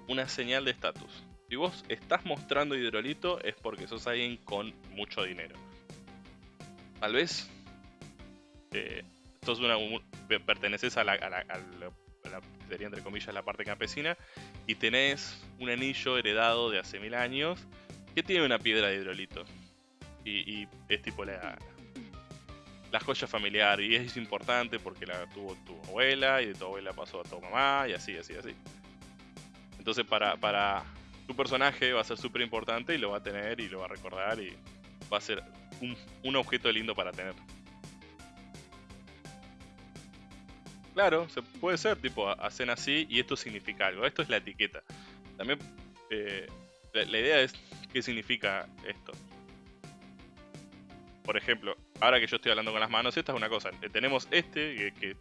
una señal de estatus. Si vos estás mostrando hidrolito es porque sos alguien con mucho dinero. Tal vez eh, sos una, perteneces a la, a, la, sería entre comillas la parte campesina y tenés un anillo heredado de hace mil años que tiene una piedra de hidrolito. Y, y es tipo la, la joya familiar y es importante porque la tuvo tu abuela y de tu abuela pasó a tu mamá y así, así, así. Entonces para, para tu personaje va a ser súper importante y lo va a tener y lo va a recordar y va a ser un, un objeto lindo para tener. Claro, se puede ser, tipo, hacen así y esto significa algo. Esto es la etiqueta. También eh, la idea es qué significa esto. Por ejemplo, ahora que yo estoy hablando con las manos, esta es una cosa. Eh, tenemos este que,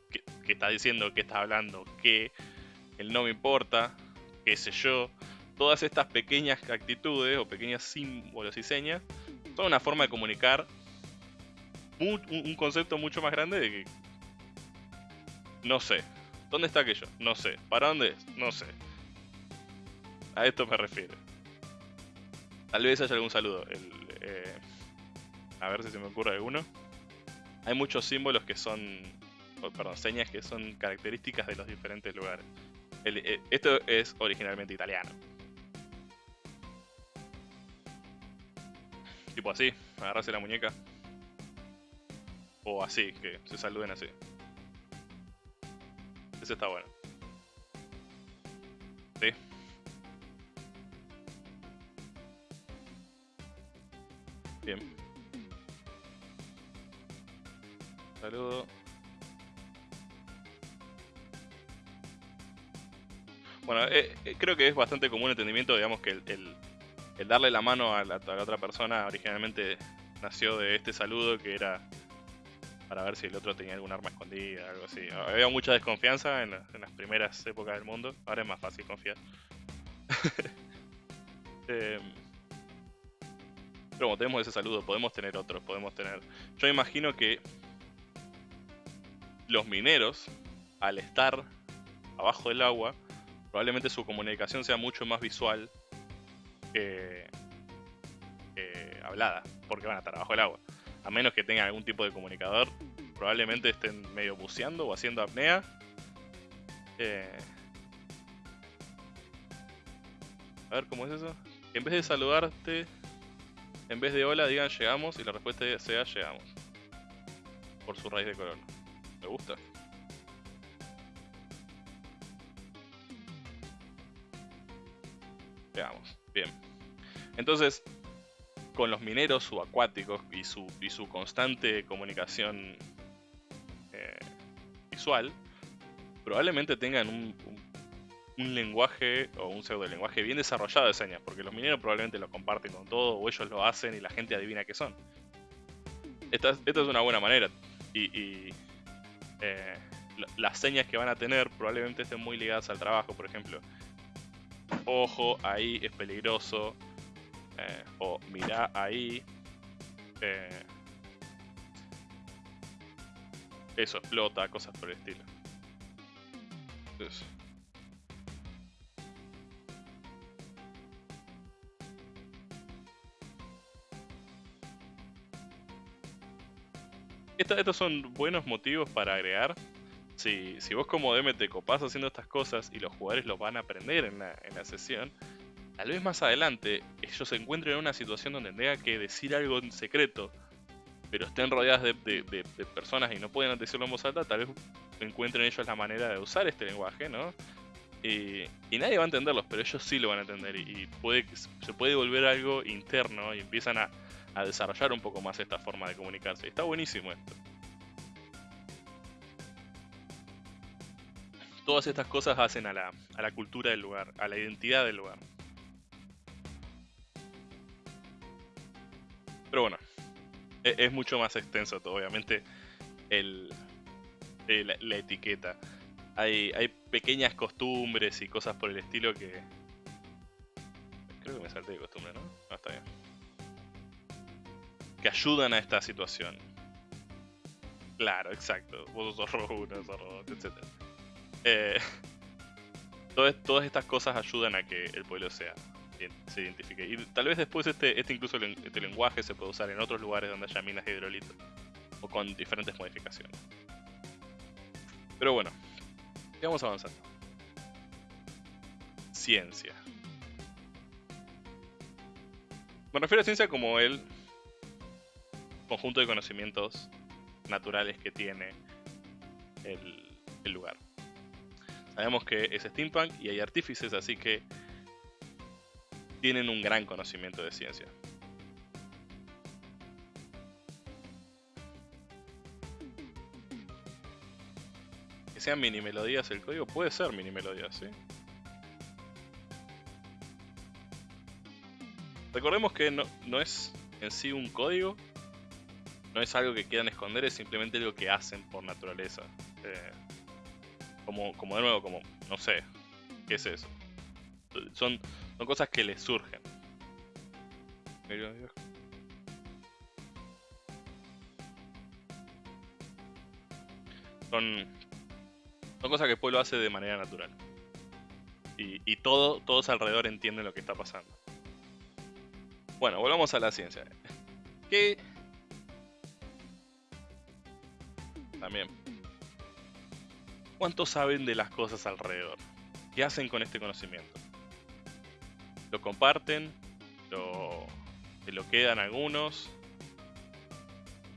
está diciendo que está hablando, que el no me importa, qué sé yo. Todas estas pequeñas actitudes o pequeños símbolos y señas son una forma de comunicar un, concepto mucho más grande de que no sé. ¿Dónde está aquello? No sé. ¿Para dónde es? No sé. A esto me refiero. Tal vez haya algún saludo. Eh, a ver si se me ocurre alguno. Hay muchos símbolos que son, perdón, señas que son características de los diferentes lugares. Eh, esto es originalmente italiano. Tipo así, agarrarse la muñeca. O así, que se saluden así. Ese está bueno. Sí. Bien. Saludo. Bueno, eh, eh, creo que es bastante común entendimiento, digamos, que el, darle la mano a la, otra persona originalmente nació de este saludo que era para ver si el otro tenía algún arma escondida, algo así. Había mucha desconfianza en, las primeras épocas del mundo, ahora es más fácil confiar. Em, pero como tenemos ese saludo, podemos tener otros, podemos tener... Yo imagino que los mineros, al estar abajo del agua, probablemente su comunicación sea mucho más visual que, hablada, porque van a estar abajo del agua. a menos que tengan algún tipo de comunicador, probablemente estén medio buceando o haciendo apnea. Eh, a ver, ¿cómo es eso? En vez de saludarte, en vez de hola, digan llegamos y la respuesta sea llegamos. Por su raíz de color. Me gusta. Bien. Entonces, con los mineros subacuáticos y su, y su constante comunicación eh, visual, probablemente tengan un, un, lenguaje o un pseudo lenguaje bien desarrollado de señas, porque los mineros probablemente lo comparten con todo o ellos lo hacen y la gente adivina qué son. Esta, es una buena manera. Y, eh, las señas que van a tener probablemente estén muy ligadas al trabajo, por ejemplo. Ojo, ahí es peligroso, eh, o mira ahí. Eh, eso explota, cosas por el estilo. estos son buenos motivos para agregar. Si, si vos como DM te copás haciendo estas cosas y los jugadores lo van a aprender en en la sesión, tal vez más adelante ellos se encuentren en una situación donde tengan que decir algo en secreto, pero estén rodeadas de, personas y no pueden decirlo en voz alta, tal vez encuentren ellos la manera de usar este lenguaje, ¿no? Y, nadie va a entenderlos, pero ellos sí lo van a entender y, se puede volver algo interno y empiezan a, desarrollar un poco más esta forma de comunicarse. está buenísimo esto. Todas estas cosas hacen a la, a la cultura del lugar, a la identidad del lugar. Pero bueno, e-, es, mucho más extenso todo, obviamente, el, la, etiqueta. Hay, hay pequeñas costumbres y cosas por el estilo que... Creo que me salté de costumbre, ¿no? No, está bien. Que ayudan a esta situación. Claro, exacto. Vos sos rojo uno, sos rojo, etc. Eh, todas estas cosas ayudan a que el pueblo sea se identifique. Y tal vez después este, este incluso este lenguaje se puede usar en otros lugares donde haya minas de hidrolito o con diferentes modificaciones. Pero bueno, vamos avanzando. Ciencia. Me refiero a ciencia como el conjunto de conocimientos naturales que tiene el lugar. Sabemos que es steampunk y hay artífices, así que tienen un gran conocimiento de ciencia. Que sean mini melodías el código, puede ser mini melodías, ¿sí? Recordemos que no, no es en sí un código, no es algo que quieran esconder, es simplemente algo que hacen por naturaleza. Eh, como, como de nuevo, como, no sé, ¿qué es eso? Son son cosas que le surgen. Son, son cosas que el pueblo hace de manera natural. Y, y todo, todos alrededor entienden lo que está pasando. Bueno, volvamos a la ciencia. ¿Qué? También. ¿Cuánto saben de las cosas alrededor? ¿Qué hacen con este conocimiento? lo comparten, lo, se lo quedan algunos.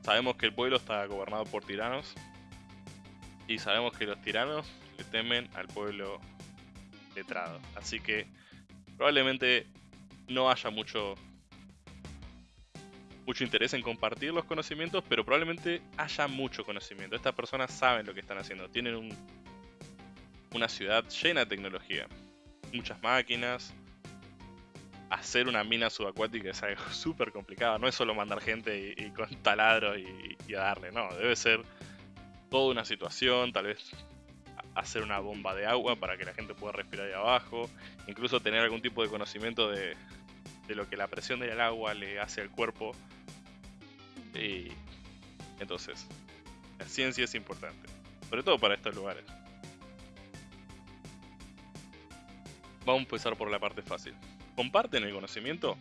Sabemos que el pueblo está gobernado por tiranos. Y sabemos que los tiranos le temen al pueblo letrado. Así que probablemente no haya mucho mucho interés en compartir los conocimientos, pero probablemente haya mucho conocimiento. Estas personas saben lo que están haciendo. Tienen un, una ciudad llena de tecnología. Muchas máquinas, hacer una mina subacuática es algo súper complicado. No es solo mandar gente y, con taladro y, y, darle, no. Debe ser toda una situación, tal vez hacer una bomba de agua para que la gente pueda respirar ahí abajo. Incluso tener algún tipo de conocimiento de, de lo que la presión del agua le hace al cuerpo. Y entonces, la ciencia es importante. Sobre todo para estos lugares. Vamos a empezar por la parte fácil. ¿Comparten el conocimiento?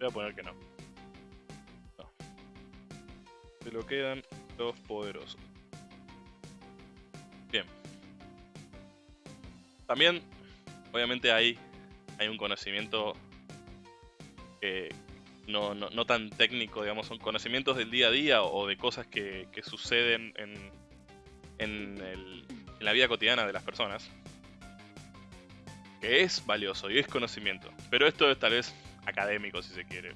Voy a poner que no. Se lo quedan los poderosos. Bien. También, obviamente hay, hay un conocimiento no, tan técnico, digamos, son conocimientos del día a día o de cosas que, suceden en, en, el, en la vida cotidiana de las personas. Que es valioso y es conocimiento. Pero esto es tal vez académico, si se quiere.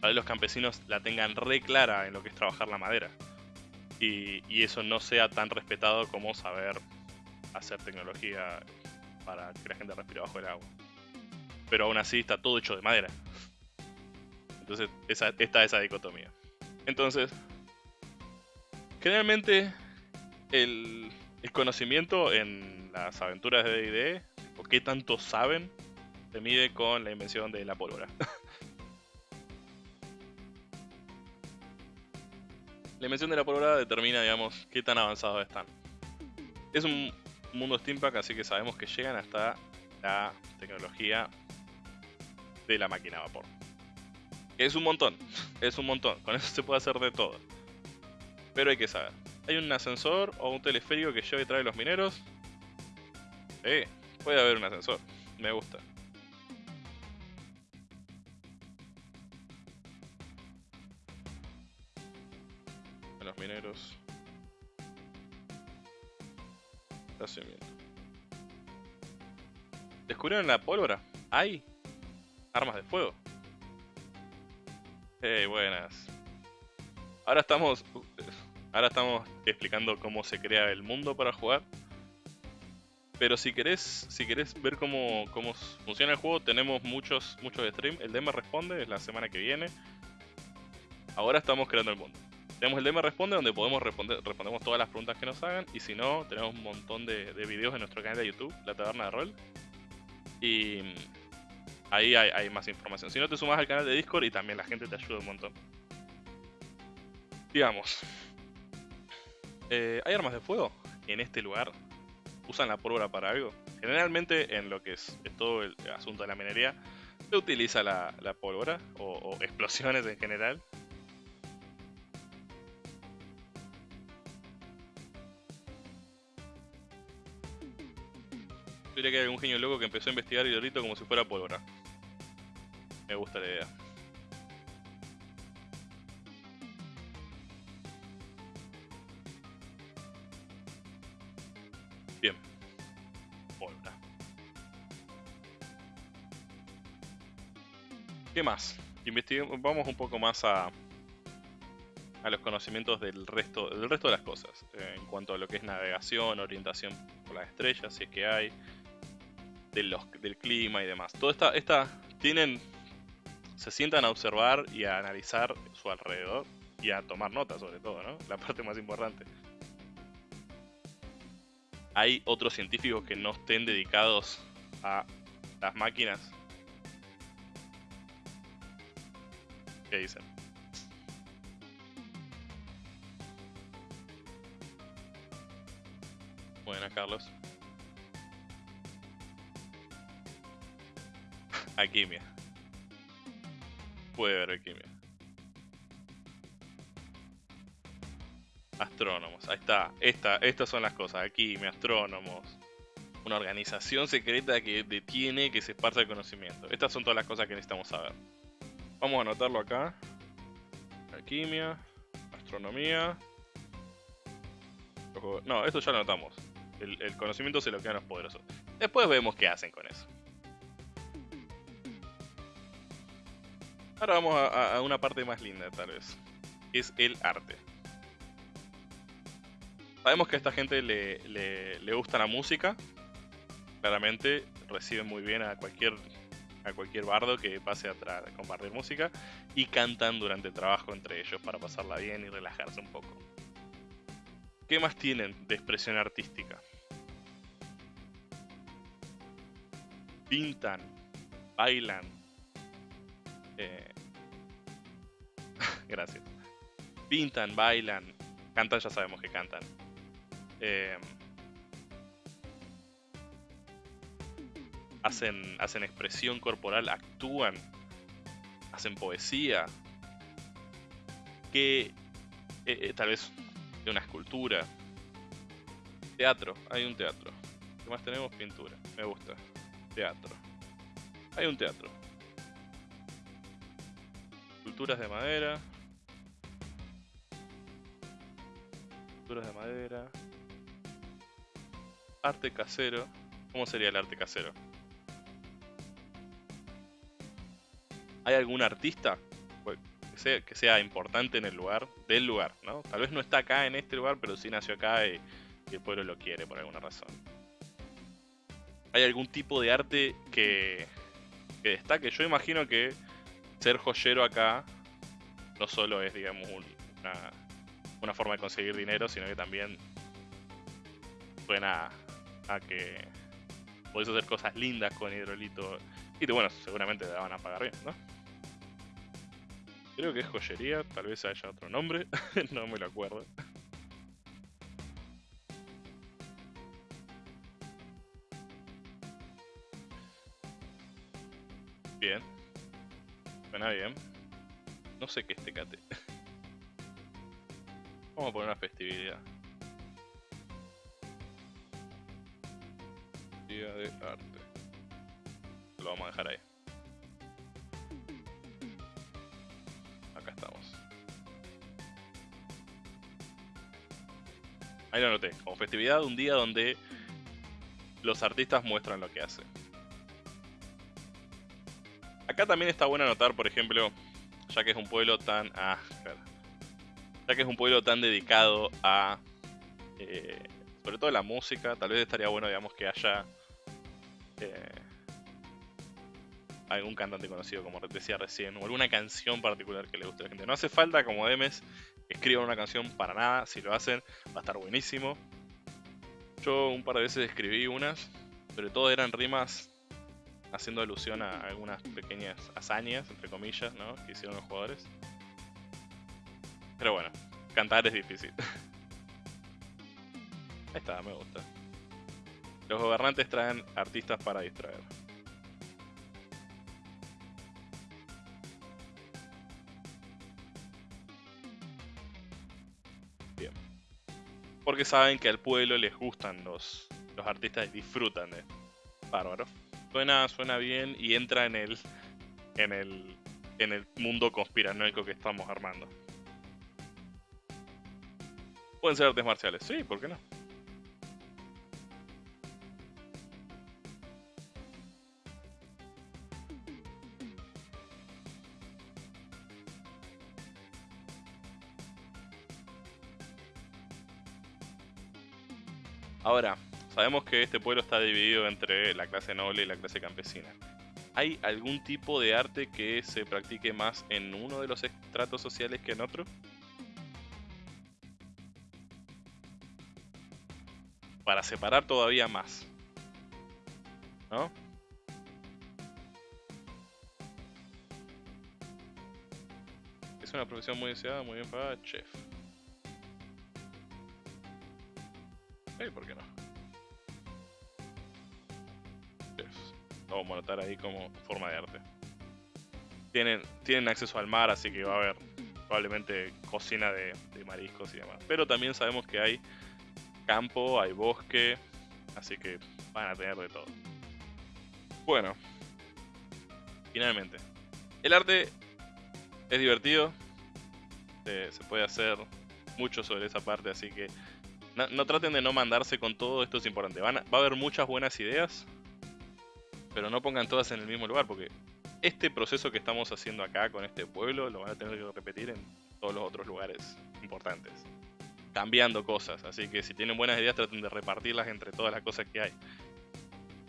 Para que los campesinos la tengan re clara en lo que es trabajar la madera. Y, y eso no sea tan respetado como saber hacer tecnología para que la gente respire bajo el agua. Pero aún así está todo hecho de madera. Entonces esa, está esa dicotomía. Entonces, generalmente el, el conocimiento en las aventuras de D&D, o qué tanto saben, se mide con la invención de la pólvora. la invención de la pólvora determina, digamos, qué tan avanzados están. Es un mundo steampunk, así que sabemos que llegan hasta la tecnología de la máquina a vapor. Es un montón, es un montón. Con eso se puede hacer de todo. Pero hay que saber. ¿Hay un ascensor o un teleférico que lleve y trae los mineros? Sí, puede haber un ascensor. Me gusta. Los mineros. ¿Descubrieron la pólvora? ¿Hay? Armas de fuego. Hey, buenas. Ahora estamos. Ahora estamos explicando cómo se crea el mundo para jugar. Pero si querés, si ver cómo, cómo funciona el juego, tenemos muchos, muchos streams. El DM responde, es la semana que viene. Ahora estamos creando el mundo. Tenemos el DM responde donde podemos responder, respondemos todas las preguntas que nos hagan. Y si no, tenemos un montón de, de videos en nuestro canal de YouTube, La Taberna de Rol. Y ahí hay, más información. Si no, te sumas al canal de Discord y también la gente te ayuda un montón. Digamos, eh, ¿hay armas de fuego en este lugar? ¿Usan la pólvora para algo? Generalmente en lo que es, todo el asunto de la minería, se utiliza la, pólvora o, explosiones en general. Yo diría que hay algún genio loco que empezó a investigar ahorita como si fuera pólvora. Me gusta la idea. Bien. Pólvora. ¿Qué más? Investigamos, vamos un poco más a, a los conocimientos del resto, del resto de las cosas. Eh, en cuanto a lo que es navegación, orientación por las estrellas, si es que hay, de los, del clima y demás. Todo esta, esta tienen se sientan a observar y a analizar su alrededor y a tomar notas sobre todo, ¿no? La parte más importante. ¿Hay otros científicos que no estén dedicados a las máquinas? ¿Qué dicen? Buena, Carlos. Alquimia puede haber alquimia. Astrónomos, ahí está. Esta, estas son las cosas. Alquimia, astrónomos. Una organización secreta que detiene que se esparza el conocimiento. Estas son todas las cosas que necesitamos saber. Vamos a anotarlo acá. Alquimia, astronomía. No, esto ya lo anotamos. El, el conocimiento se lo quedan los poderosos. Después vemos qué hacen con eso. Ahora vamos a, una parte más linda, tal vez. es el arte. Sabemos que a esta gente le, gusta la música. Claramente reciben muy bien a cualquier, a cualquier bardo que pase a, compartir música. Y cantan durante el trabajo entre ellos para pasarla bien y relajarse un poco. ¿Qué más tienen de expresión artística? Pintan, bailan, eh, gracias. Pintan, bailan, cantan, ya sabemos que cantan. Eh, hacen, hacen expresión corporal, actúan, hacen poesía. ¿Qué, eh, eh, tal vez de una escultura. Teatro, hay un teatro. ¿Qué más tenemos? Pintura, me gusta. Teatro. Hay un teatro. Esculturas de madera. Esculturas de madera. Arte casero. ¿Cómo sería el arte casero? ¿Hay algún artista pues, que sea, que sea importante en el lugar, del lugar, ¿no? Tal vez no está acá en este lugar, pero sí nació acá y, y el pueblo lo quiere por alguna razón. ¿Hay algún tipo de arte que, que destaque? Yo imagino que ser joyero acá no solo es, digamos, un- una, una forma de conseguir dinero, sino que también suena a que podés hacer cosas lindas con hidrolito. Y bueno, seguramente te la van a pagar bien, ¿no? Creo que es joyería, tal vez haya otro nombre, no me lo acuerdo. Bien. No sé qué es Tecate. Vamos a poner una festividad. Día de arte. Lo vamos a dejar ahí. Acá estamos. Ahí lo anoté. Como festividad, un día donde los artistas muestran lo que hacen. Acá también está bueno anotar, por ejemplo, ya que es un pueblo tan. Ah. Ya que es un pueblo tan dedicado a. eh, sobre todo la música, tal vez estaría bueno, digamos, que haya. eh, algún cantante conocido, como decía recién, o alguna canción particular que le guste a la gente. No hace falta, como Demes, escriban una canción para nada. Si lo hacen, va a estar buenísimo. Yo un par de veces escribí unas, pero todo eran rimas haciendo alusión a algunas pequeñas hazañas, entre comillas, ¿no? Que hicieron los jugadores. Pero bueno, cantar es difícil. Ahí está, me gusta. Los gobernantes traen artistas para distraer. Bien. Porque saben que al pueblo les gustan los, los artistas y disfrutan de Bárbaro. Suena, suena bien y entra en el, en el, en el mundo conspiranoico que estamos armando. Pueden ser artes marciales, sí, ¿por qué no? Ahora, sabemos que este pueblo está dividido entre la clase noble y la clase campesina. ¿Hay algún tipo de arte que se practique más en uno de los estratos sociales que en otro? Para separar todavía más. ¿No? Es una profesión muy deseada, muy bien pagada, chef. Anotar ahí como forma de arte. Tienen, tienen acceso al mar, así que va a haber probablemente cocina de, mariscos y demás. Pero también sabemos que hay campo, hay bosque, así que van a tener de todo. Bueno, finalmente, el arte es divertido, se, puede hacer mucho sobre esa parte, así que no, traten de no mandarse con todo, esto es importante. Va a haber muchas buenas ideas, pero no pongan todas en el mismo lugar, porque este proceso que estamos haciendo acá con este pueblo lo van a tener que repetir en todos los otros lugares importantes. Cambiando cosas, así que si tienen buenas ideas traten de repartirlas entre todas las cosas que hay.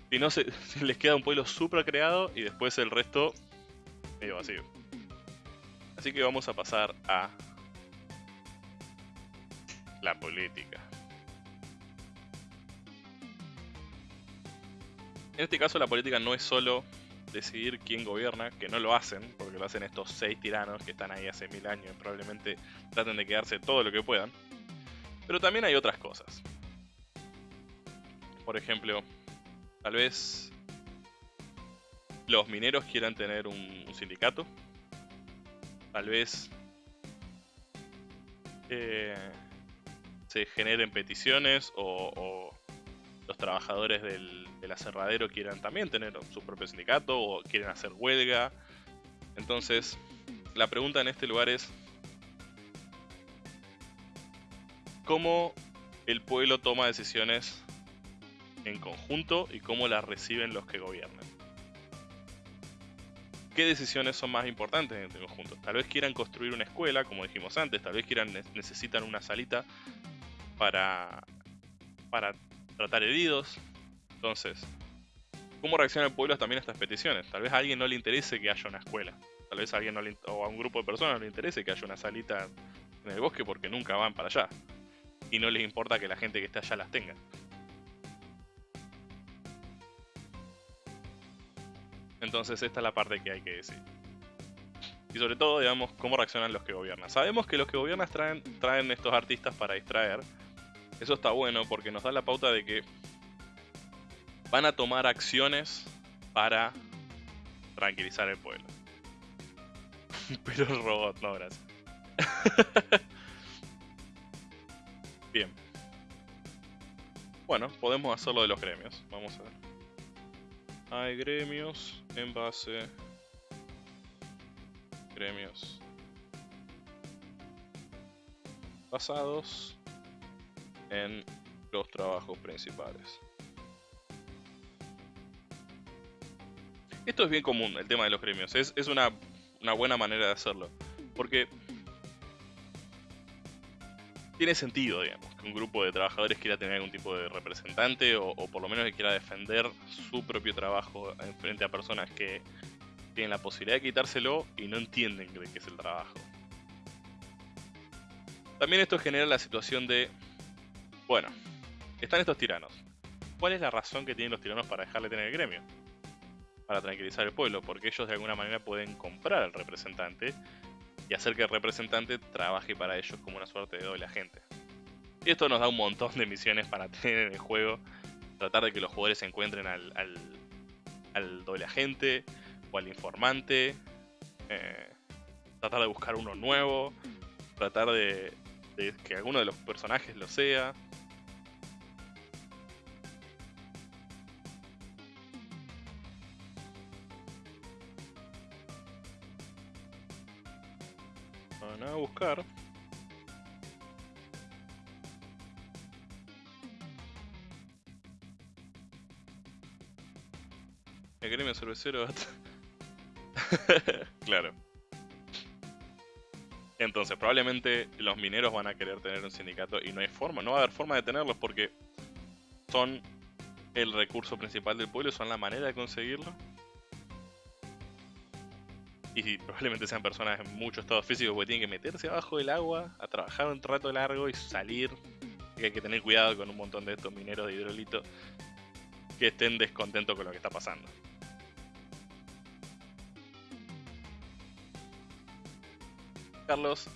Si no, se, les queda un pueblo súper creado y después el resto medio vacío. Así que vamos a pasar a la política. En este caso la política no es solo decidir quién gobierna, que no lo hacen, porque lo hacen estos seis tiranos que están ahí hace mil años y probablemente traten de quedarse todo lo que puedan. Pero también hay otras cosas. Por ejemplo, tal vez los mineros quieran tener un, sindicato. Tal vez eh, se generen peticiones o, los trabajadores del, aserradero quieran también tener su propio sindicato o quieren hacer huelga. Entonces, la pregunta en este lugar es, ¿cómo el pueblo toma decisiones en conjunto y cómo las reciben los que gobiernan? qué decisiones son más importantes en este conjunto. Tal vez quieran construir una escuela, como dijimos antes, tal vez quieran necesitan una salita para, para tratar heridos. Entonces, ¿cómo reacciona el pueblo también a estas peticiones? Tal vez a alguien no le interese que haya una escuela. Tal vez a alguien o a un grupo de personas no le interese que haya una salita en el bosque porque nunca van para allá. Y no les importa que la gente que esté allá las tenga. Entonces esta es la parte que hay que decir. Y sobre todo, digamos, cómo reaccionan los que gobiernan. Sabemos que los que gobiernan traen, traen estos artistas para distraer. Eso está bueno porque nos da la pauta de que van a tomar acciones para tranquilizar el pueblo. Pero el robot, no, gracias. Bien. Bueno, podemos hacerlo de los gremios. Vamos a ver hay gremios en base gremios basados en los trabajos principales. Esto es bien común, el tema de los gremios. Es, es una, una buena manera de hacerlo. Porque tiene sentido, digamos, que un grupo de trabajadores quiera tener algún tipo de representante o, por lo menos que quiera defender su propio trabajo en frente a personas que tienen la posibilidad de quitárselo y no entienden de qué es el trabajo. También esto genera la situación de, bueno, están estos tiranos. ¿Cuál es la razón que tienen los tiranos para dejarle tener el gremio? Para tranquilizar el pueblo, porque ellos de alguna manera pueden comprar al representante y hacer que el representante trabaje para ellos como una suerte de doble agente. Y esto nos da un montón de misiones para tener en el juego. Tratar de que los jugadores encuentren al, al, doble agente o al informante. Eh, tratar de buscar uno nuevo. Tratar de, de que alguno de los personajes lo sea. Buscar. El gremio cervecero. claro. Entonces, probablemente los mineros van a querer tener un sindicato y no hay forma, no va a haber forma de tenerlos porque son el recurso principal del pueblo, son la manera de conseguirlo y probablemente sean personas en mucho estado físico porque tienen que meterse abajo del agua a trabajar un rato largo y salir. Y hay que tener cuidado con un montón de estos mineros de hidrolito que estén descontentos con lo que está pasando. Carlos,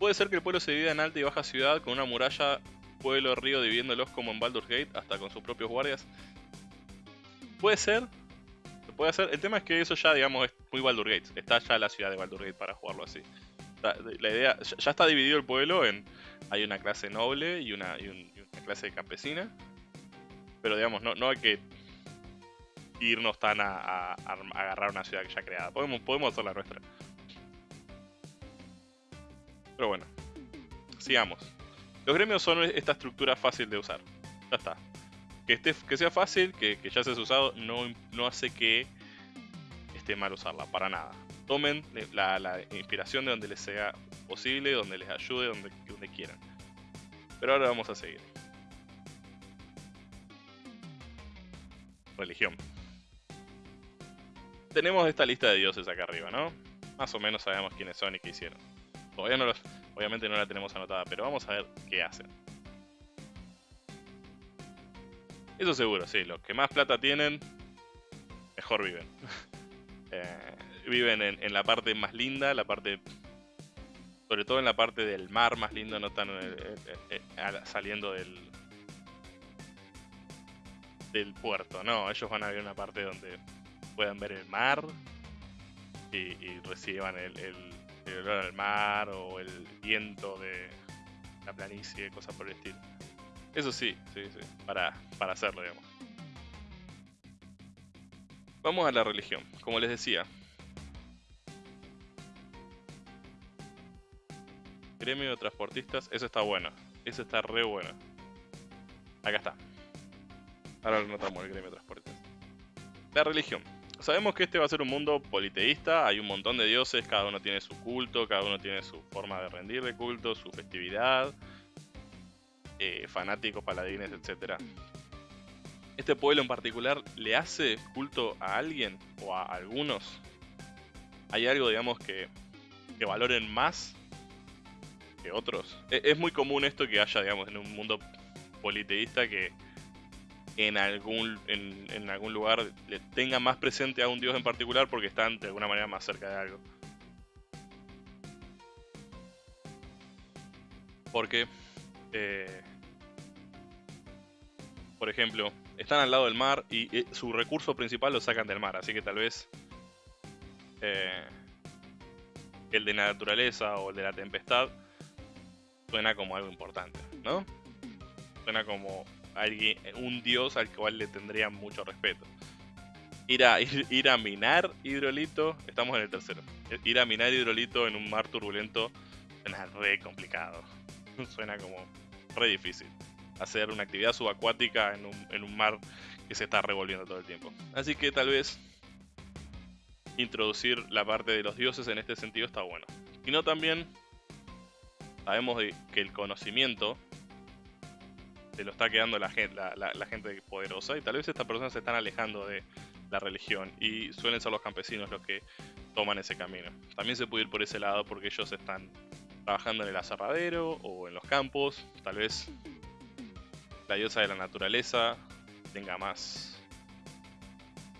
¿puede ser que el pueblo se divida en alta y baja ciudad con una muralla, pueblo, río dividiéndolos como en Baldur's Gate, hasta con sus propios guardias? Puede ser, puede hacer. El tema es que eso ya, digamos, es muy Baldur Gates. Está ya la ciudad de Baldur Gate para jugarlo así. La idea, ya está dividido el pueblo en. Hay una clase noble y una, clase campesina. Pero digamos, no, no hay que irnos tan a, agarrar una ciudad que ya creada. Podemos, podemos hacer la nuestra. Pero bueno, sigamos. Los gremios son esta estructura fácil de usar. Ya está que, esté, que sea fácil, que, ya se ha usado, no, no hace que mal usarla, para nada. Tomen la, inspiración de donde les sea posible, donde les ayude, donde, quieran. Pero ahora vamos a seguir. Religión. Tenemos esta lista de dioses acá arriba, ¿no? Más o menos sabemos quiénes son y qué hicieron. Obviamente no la tenemos anotada, pero vamos a ver qué hacen. Eso seguro, sí. Los que más plata tienen, mejor viven. Eh, viven en, la parte más linda, la parte. Sobre todo en la parte del mar más lindo, no están eh, eh, saliendo del. del puerto. No, ellos van a ver una parte donde puedan ver el mar y, reciban el, el, olor al mar o el viento de, la planicie, cosas por el estilo. Eso sí, sí, sí, para, para hacerlo, digamos. Vamos a la religión. Como les decía, gremio de transportistas, eso está bueno. Eso está re bueno. Acá está. Ahora lo notamos el gremio de transportistas. La religión. Sabemos que este va a ser un mundo politeísta, hay un montón de dioses, cada uno tiene su culto, cada uno tiene su forma de rendir de culto, su festividad, eh, fanáticos, paladines, etc. ¿Este pueblo en particular le hace culto a alguien o a algunos? ¿Hay algo, digamos, que, que valoren más que otros? E, es muy común esto que haya, digamos, en un mundo politeísta que en algún, en, algún lugar le tenga más presente a un dios en particular porque están de alguna manera más cerca de algo. Porque, eh, por ejemplo, están al lado del mar y, eh, su recurso principal lo sacan del mar, así que tal vez eh, el de la naturaleza o el de la tempestad suena como algo importante, ¿no? Suena como alguien, un dios al cual le tendrían mucho respeto. Ir a, ir, a minar hidrolito, estamos en el tercero. Ir a minar hidrolito en un mar turbulento suena re complicado. suena como re difícil. Hacer una actividad subacuática en un, en un mar que se está revolviendo todo el tiempo. Así que tal vez introducir la parte de los dioses en este sentido está bueno. Y no también sabemos que el conocimiento se lo está quedando la gente, la, gente poderosa y tal vez estas personas se están alejando de la religión y suelen ser los campesinos los que toman ese camino. También se puede ir por ese lado porque ellos están trabajando en el aserradero o en los campos, tal vez la diosa de la naturaleza tenga más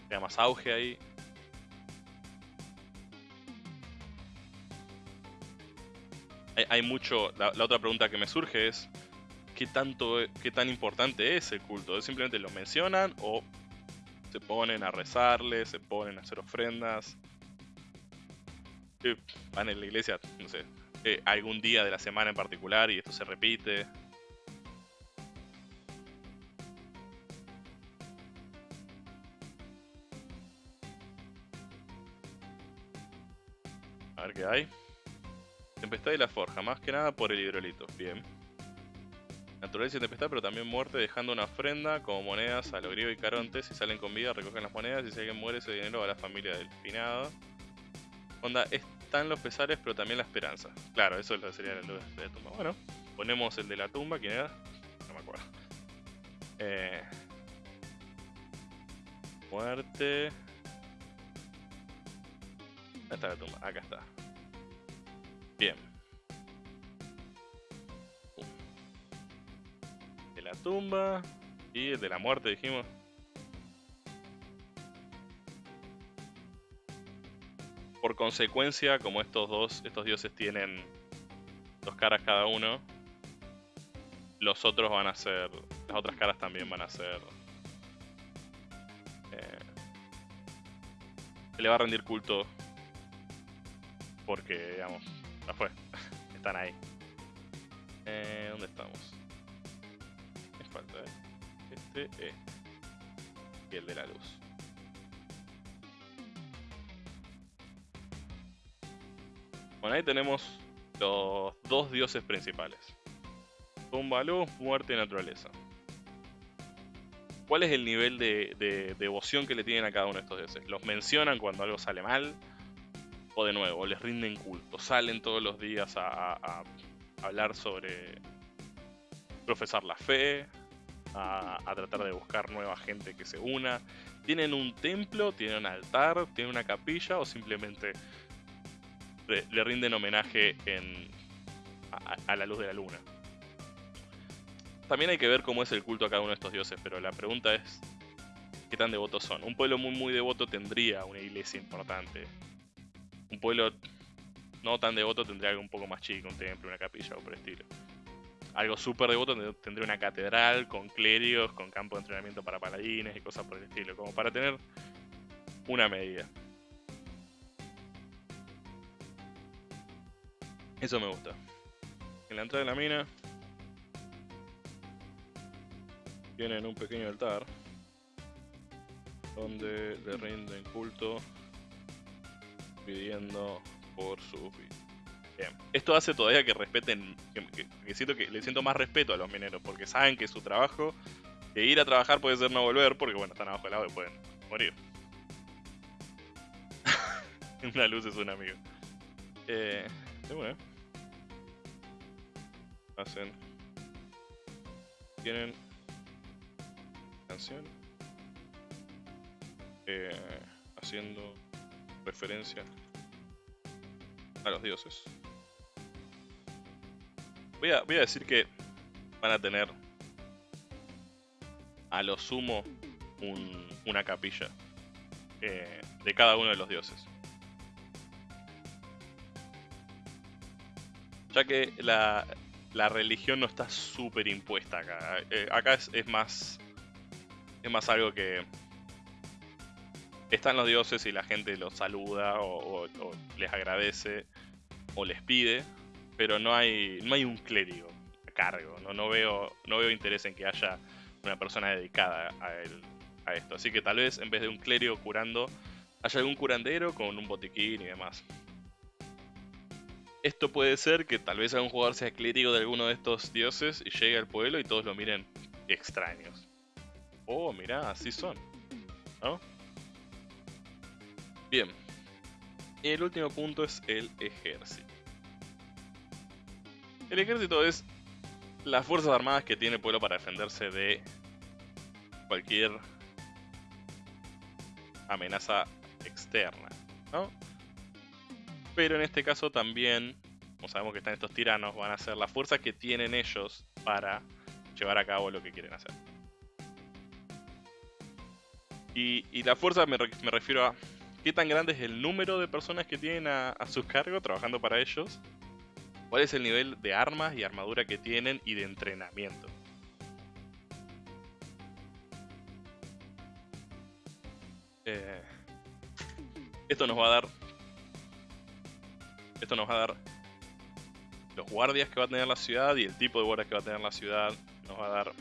tenga más auge ahí. Hay, mucho. la, otra pregunta que me surge es: qué tanto, qué tan importante es el culto. Simplemente lo mencionan o se ponen a rezarle, se ponen a hacer ofrendas. Van en la iglesia, no sé, eh, algún día de la semana en particular y esto se repite. Hay. Tempestad y la forja, más que nada por el hidrolito. Bien. Naturaleza y tempestad, pero también muerte, dejando una ofrenda como monedas a los griegos y carontes. Si salen con vida, recogen las monedas. Y si alguien muere, ese dinero va a la familia del finado. Onda, están los pesares, pero también la esperanza. Claro, eso sería luz de la tumba. Bueno, ponemos el de la tumba. ¿Quién era? No me acuerdo. Eh, muerte. ¿Dónde está la tumba? Acá está. Bien. la tumba y de la muerte, dijimos. Por consecuencia, como estos dos, estos dioses tienen dos caras cada uno, los otros van a ser, las otras caras también van a ser, eh, le va a rendir culto porque, digamos, ya fue, están ahí. Eh, ¿Dónde estamos? falta, ¿eh? Este, este. Y el de la luz. Bueno, ahí tenemos los dos dioses principales. Tumba, luz, muerte y naturaleza. ¿Cuál es el nivel de, devoción que le tienen a cada uno de estos dioses? ¿Los mencionan cuando algo sale mal? ¿O de nuevo, les rinden culto? ¿Salen todos los días a hablar sobre profesar la fe? a, tratar de buscar nueva gente que se una. ¿Tienen un templo? ¿Tienen un altar? ¿Tienen una capilla? ¿O simplemente le, rinden homenaje en, a, la luz de la luna? También hay que ver cómo es el culto a cada uno de estos dioses, pero la pregunta es, ¿qué tan devotos son? Un pueblo muy muy devoto tendría una iglesia importante un pueblo no tan devoto tendría algo un poco más chico, un templo, una capilla o por el estilo. Algo súper devoto tendría una catedral con clérigos, con campo de entrenamiento para paladines y cosas por el estilo, como para tener una medida. Eso me gusta. En la entrada de la mina tienen un pequeño altar donde le rinden culto pidiendo por sus. Bien. Esto hace todavía que respeten, que, siento que le siento más respeto a los mineros, porque saben que su trabajo, que ir a trabajar puede ser no volver, porque bueno, están abajo del agua y pueden morir. Una luz es un amigo. Eh, una. Hacen. Tienen. Canción. eh, haciendo referencia a los dioses. Voy a, voy a decir que van a tener a lo sumo un- una capilla eh, de cada uno de los dioses. Ya que la, la religión no está súper impuesta acá. Eh, acá es, es más. Es más algo que. Están los dioses y la gente los saluda o, les agradece o les pide, pero no hay, no hay un clérigo a cargo. No, no, veo, no veo interés en que haya una persona dedicada a, el- a esto. Así que tal vez en vez de un clérigo curando, haya algún curandero con un botiquín y demás. Esto puede ser que tal vez algún jugador sea clérigo de alguno de estos dioses y llegue al pueblo y todos lo miren extraños. Oh, mirá, así son. ¿No? Bien. El último punto es el ejército. El ejército es las fuerzas armadas que tiene el pueblo para defenderse de cualquier amenaza externa, ¿no? Pero en este caso también, como sabemos que están estos tiranos, van a ser las fuerzas que tienen ellos para llevar a cabo lo que quieren hacer. Y, y la fuerza me, me refiero a qué tan grande es el número de personas que tienen a, a su cargo trabajando para ellos, cuál es el nivel de armas y armadura que tienen y de entrenamiento. Eh, esto nos va a dar. Esto nos va a dar los guardias que va a tener la ciudad y el tipo de guardias que va a tener la ciudad. Nos va a dar.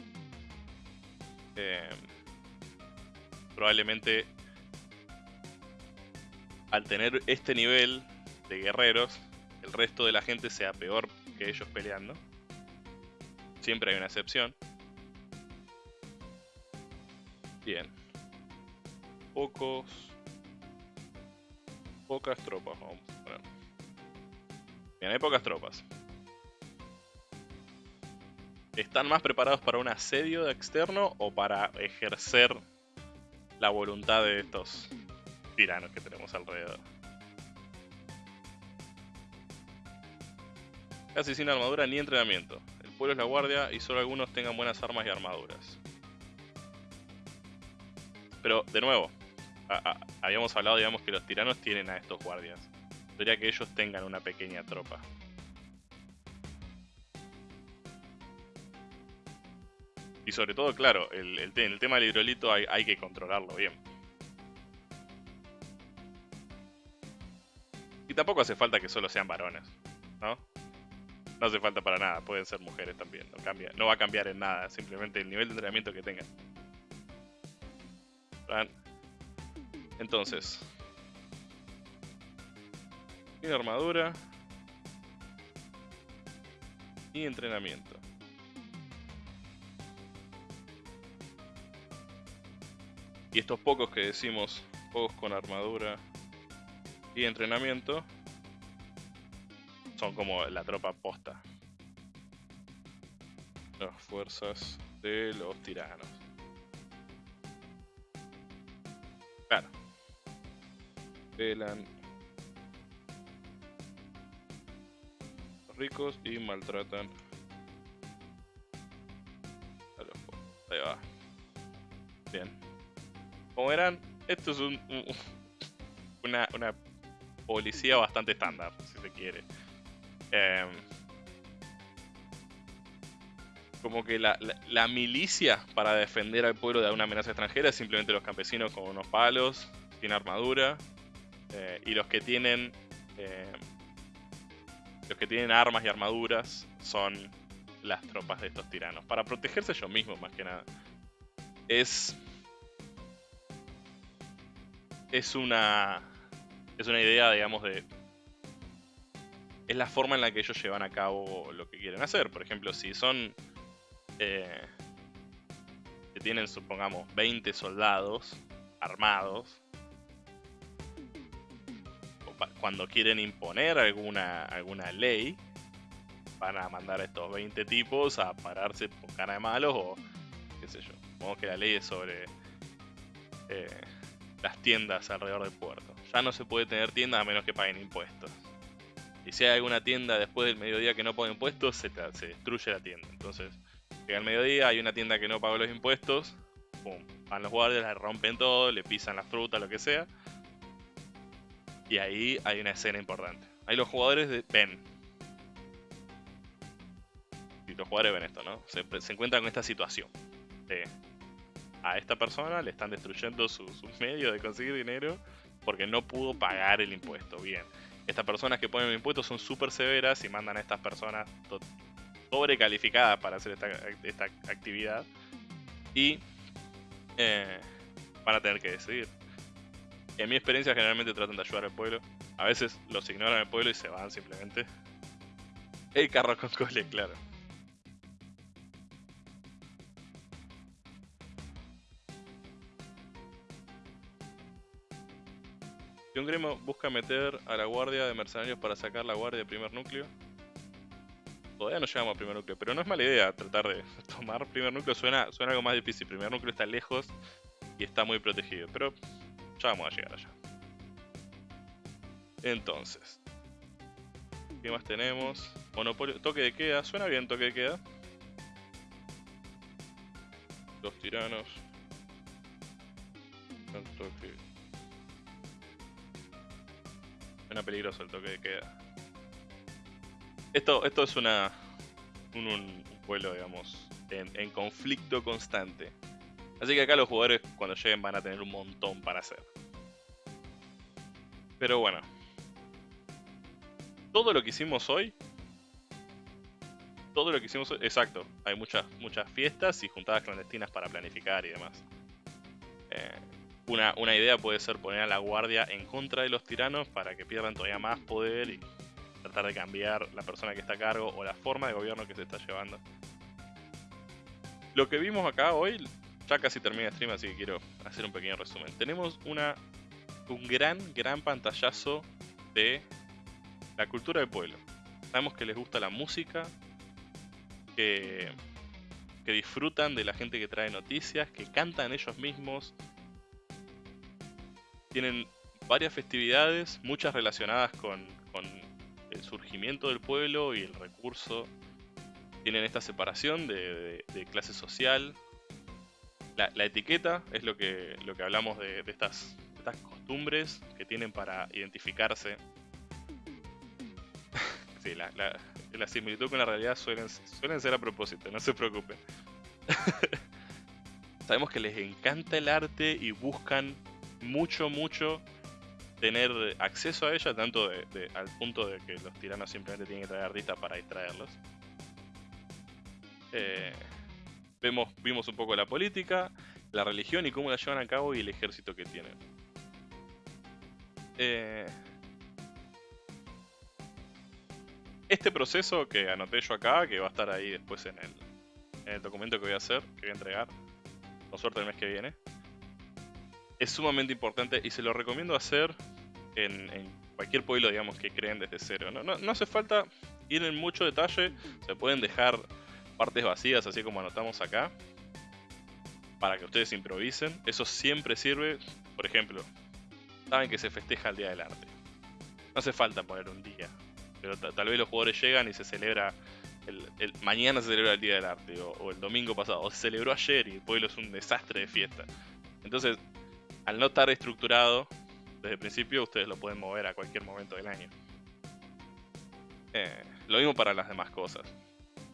eh, probablemente. Al tener este nivel de guerreros, el resto de la gente sea peor que ellos peleando. Siempre hay una excepción. Bien. Pocos. Pocas tropas, vamos a poner. Bien, hay pocas tropas. ¿Están más preparados para un asedio externo o para ejercer la voluntad de estos tiranos que tenemos alrededor? Casi sin armadura ni entrenamiento. El pueblo es la guardia y solo algunos tengan buenas armas y armaduras. Pero, de nuevo, habíamos hablado, digamos, que los tiranos tienen a estos guardias. Podría que ellos tengan una pequeña tropa. Y sobre todo, claro, el, el te- el tema del hidrolito hay que controlarlo bien. Tampoco hace falta que solo sean varones, ¿no? No hace falta para nada, pueden ser mujeres también, no, cambia, no va a cambiar en nada, simplemente el nivel de entrenamiento que tengan. Entonces, armadura y entrenamiento. Y estos pocos que decimos, pocos con armadura y entrenamiento, son como la tropa posta. Las fuerzas de los tiranos. Claro. Velan ricos y maltratan a los pobres. Ahí va. Bien. Como verán, esto es un, un- una, una policía bastante estándar, si se quiere. Em, como que la, milicia para defender al pueblo de una amenaza extranjera es simplemente los campesinos con unos palos, sin armadura, eh, y los que tienen eh, los que tienen armas y armaduras son las tropas de estos tiranos, para protegerse ellos mismos más que nada. es. Es una. Es una idea, digamos, de. Es la forma en la que ellos llevan a cabo lo que quieren hacer. Por ejemplo, si son. Eh, que tienen, supongamos, 20 soldados armados. Cuando quieren imponer alguna, alguna ley, van a mandar a estos 20 tipos a pararse con cara de malos o qué sé yo. Supongo que la ley es sobre eh, las tiendas alrededor del puerto. Ya no se puede tener tiendas a menos que paguen impuestos. Y si hay alguna tienda después del mediodía que no paga impuestos, se, se destruye la tienda. Entonces, llega el mediodía, hay una tienda que no pagó los impuestos, pum, van los guardias, le rompen todo, le pisan las frutas, lo que sea. Y ahí hay una escena importante. Ahí los jugadores ven los jugadores ven esto, ¿no? Se, encuentran con esta situación. a esta persona le están destruyendo sus su medios de conseguir dinero porque no pudo pagar el impuesto. Bien, estas personas que ponen el impuesto son súper severas y mandan a estas personas sobrecalificadas para hacer esta, actividad y eh, van a tener que decidir. En mi experiencia generalmente tratan de ayudar al pueblo. A veces los ignoran al pueblo y se van simplemente. El carro con cole, claro. Un gremo busca meter a la guardia de mercenarios para sacar la guardia de primer núcleo. Todavía no llegamos a primer núcleo, pero no es mala idea tratar de tomar primer núcleo. Suena, suena algo más difícil. Primer núcleo está lejos y está muy protegido, pero ya vamos a llegar allá. Entonces, ¿qué más tenemos? Monopolio, toque de queda. Suena bien toque de queda. Dos tiranos. Suena peligroso el toque de queda. Esto, esto es una. Un, pueblo, digamos, en, conflicto constante. Así que acá los jugadores cuando lleguen van a tener un montón para hacer. Pero bueno. Todo lo que hicimos hoy. Todo lo que hicimos hoy. Exacto. Hay muchas, muchas fiestas y juntadas clandestinas para planificar y demás. Eh, una, idea puede ser poner a la guardia en contra de los tiranos para que pierdan todavía más poder y tratar de cambiar la persona que está a cargo o la forma de gobierno que se está llevando. Lo que vimos acá hoy, ya casi termina el stream, así que quiero hacer un pequeño resumen. Tenemos una, un gran, gran pantallazo de la cultura del pueblo. Sabemos que les gusta la música, que, que disfrutan de la gente que trae noticias, que cantan ellos mismos, tienen varias festividades, muchas relacionadas con, el surgimiento del pueblo y el recurso. Tienen esta separación de, clase social. La, etiqueta es lo que, lo que hablamos de, estas, estas costumbres que tienen para identificarse. sí, la, la, similitud con la realidad suelen, suelen ser a propósito, no se preocupen. Sabemos que les encanta el arte y buscan mucho, mucho tener acceso a ella, tanto de, al punto de que los tiranos simplemente tienen que traer artistas para distraerlos. Eh, vemos, vimos un poco la política, la religión y cómo la llevan a cabo y el ejército que tienen. Eh, este proceso que anoté yo acá, que va a estar ahí después en el, en el documento que voy a hacer, que voy a entregar, con suerte el mes que viene, es sumamente importante y se lo recomiendo hacer en, cualquier pueblo, digamos, que creen desde cero. No, no, hace falta ir en mucho detalle, se pueden dejar partes vacías, así como anotamos acá, para que ustedes improvisen. Eso siempre sirve, por ejemplo, saben que se festeja el Día del Arte. No hace falta poner un día, pero tal vez los jugadores llegan y se celebra el, mañana se celebra el Día del Arte, o, o, el domingo pasado, o se celebró ayer y el pueblo es un desastre de fiesta. Entonces, al no estar estructurado desde el principio, ustedes lo pueden mover a cualquier momento del año. Eh, lo mismo para las demás cosas.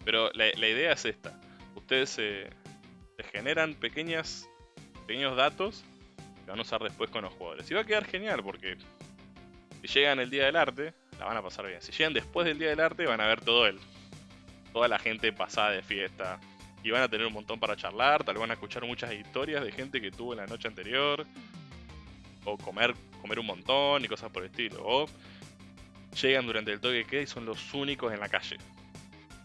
Pero la, idea es esta. Ustedes se, generan pequeñas, pequeños datos que van a usar después con los jugadores. Y va a quedar genial porque si llegan el día del arte, la van a pasar bien. Si llegan después del día del arte, van a ver todo el, toda la gente pasada de fiesta. Y van a tener un montón para charlar, tal vez van a escuchar muchas historias de gente que tuvo en la noche anterior, o comer, comer un montón y cosas por el estilo, o llegan durante el toque que y son los únicos en la calle.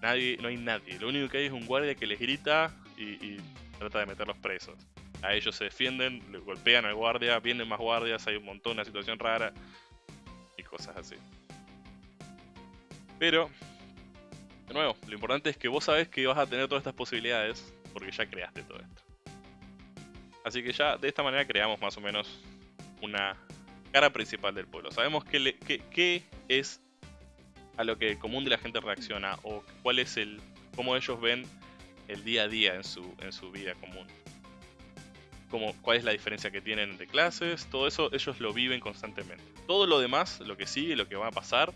Nadie, no hay nadie, lo único que hay es un guardia que les grita y, y trata de meterlos presos. A ellos se defienden, le golpean al guardia, vienen más guardias, hay un montón, una situación rara y cosas así. Pero, de nuevo, lo importante es que vos sabés que vas a tener todas estas posibilidades porque ya creaste todo esto. Así que ya de esta manera creamos más o menos una cara principal del pueblo. Sabemos qué, es a lo que el común de la gente reacciona o cuál es el cómo ellos ven el día a día en su, en su vida común. Como, cuál es la diferencia que tienen entre clases, todo eso ellos lo viven constantemente. Todo lo demás, lo que sigue, lo que va a pasar,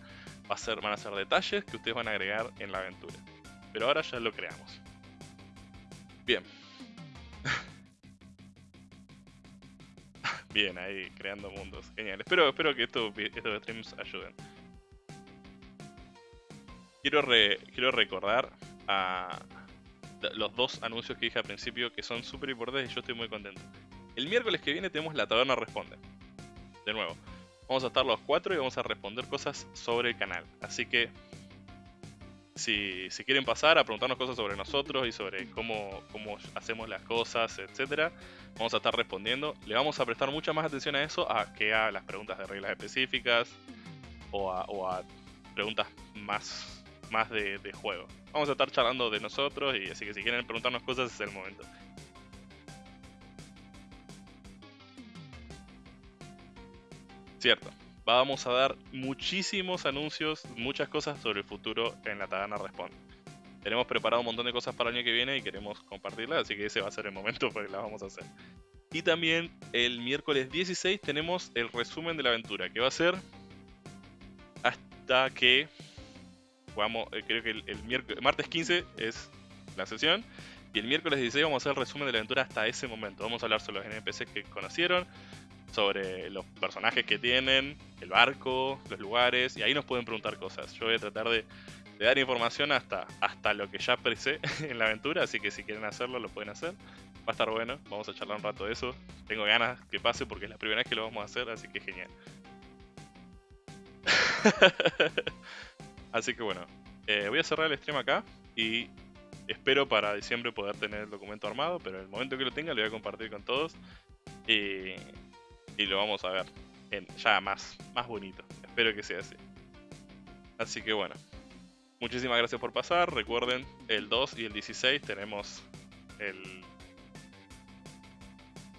van a ser detalles que ustedes van a agregar en la aventura. Pero ahora ya lo creamos. Bien. Bien, ahí creando mundos. Genial. Espero, espero que estos, estos streams ayuden. Quiero, quiero recordar a los dos anuncios que dije al principio que son súper importantes y yo estoy muy contento. El miércoles que viene tenemos La Taberna Responde. De nuevo, vamos a estar los cuatro y vamos a responder cosas sobre el canal. Así que si, quieren pasar a preguntarnos cosas sobre nosotros y sobre cómo, cómo hacemos las cosas, etcétera, vamos a estar respondiendo. Le vamos a prestar mucha más atención a eso a que a las preguntas de reglas específicas o a, preguntas más, más de, juego. Vamos a estar charlando de nosotros y así que si quieren preguntarnos cosas es el momento. Cierto vamos a dar muchísimos anuncios, muchas cosas sobre el futuro en la Taberna Responde. Tenemos preparado un montón de cosas para el año que viene y queremos compartirlas, así que ese va a ser el momento para que las vamos a hacer. Y también el miércoles 16 tenemos el resumen de la aventura, que va a ser hasta que eh, creo que el, el martes 15 es la sesión, y el miércoles 16 vamos a hacer el resumen de la aventura hasta ese momento. Vamos a hablar sobre los NPCs que conocieron, sobre los personajes que tienen, el barco, los lugares, y ahí nos pueden preguntar cosas. Yo voy a tratar de, dar información hasta, hasta lo que ya presé en la aventura, así que si quieren hacerlo lo pueden hacer. Va a estar bueno, vamos a charlar un rato de eso. Tengo ganas que pase porque es la primera vez que lo vamos a hacer, así que genial. así que bueno, eh, voy a cerrar el stream acá y espero para diciembre poder tener el documento armado, pero en el momento que lo tenga lo voy a compartir con todos. Y, y lo vamos a ver en, ya más, más bonito. Espero que sea así. Así que bueno, muchísimas gracias por pasar. Recuerden, el 2 y el 16 tenemos el,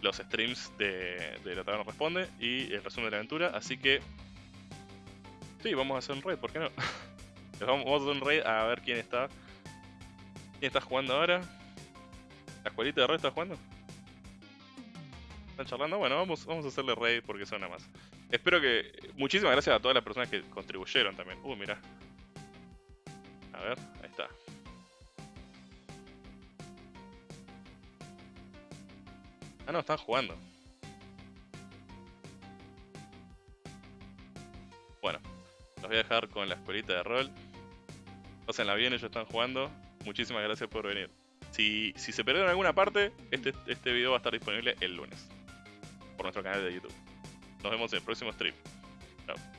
los streams de, de La Taberna Responde y el resumen de la aventura. Así que, sí, vamos a hacer un raid, ¿por qué no? vamos, a hacer un raid a ver quién está. ¿Quién está jugando ahora? ¿La escuelita de raid está jugando? ¿Están charlando? Bueno, vamos, a hacerle raid porque suena más. Espero que... Muchísimas gracias a todas las personas que contribuyeron también. Uh, mira. A ver, ahí está. Ah, no, están jugando. Bueno, los voy a dejar con la escuelita de rol. Pásenla bien, ellos están jugando. Muchísimas gracias por venir. Si, si se perdieron alguna parte, este, este video va a estar disponible el lunes por nuestro canal de YouTube. Nos vemos en el próximo stream. Chao.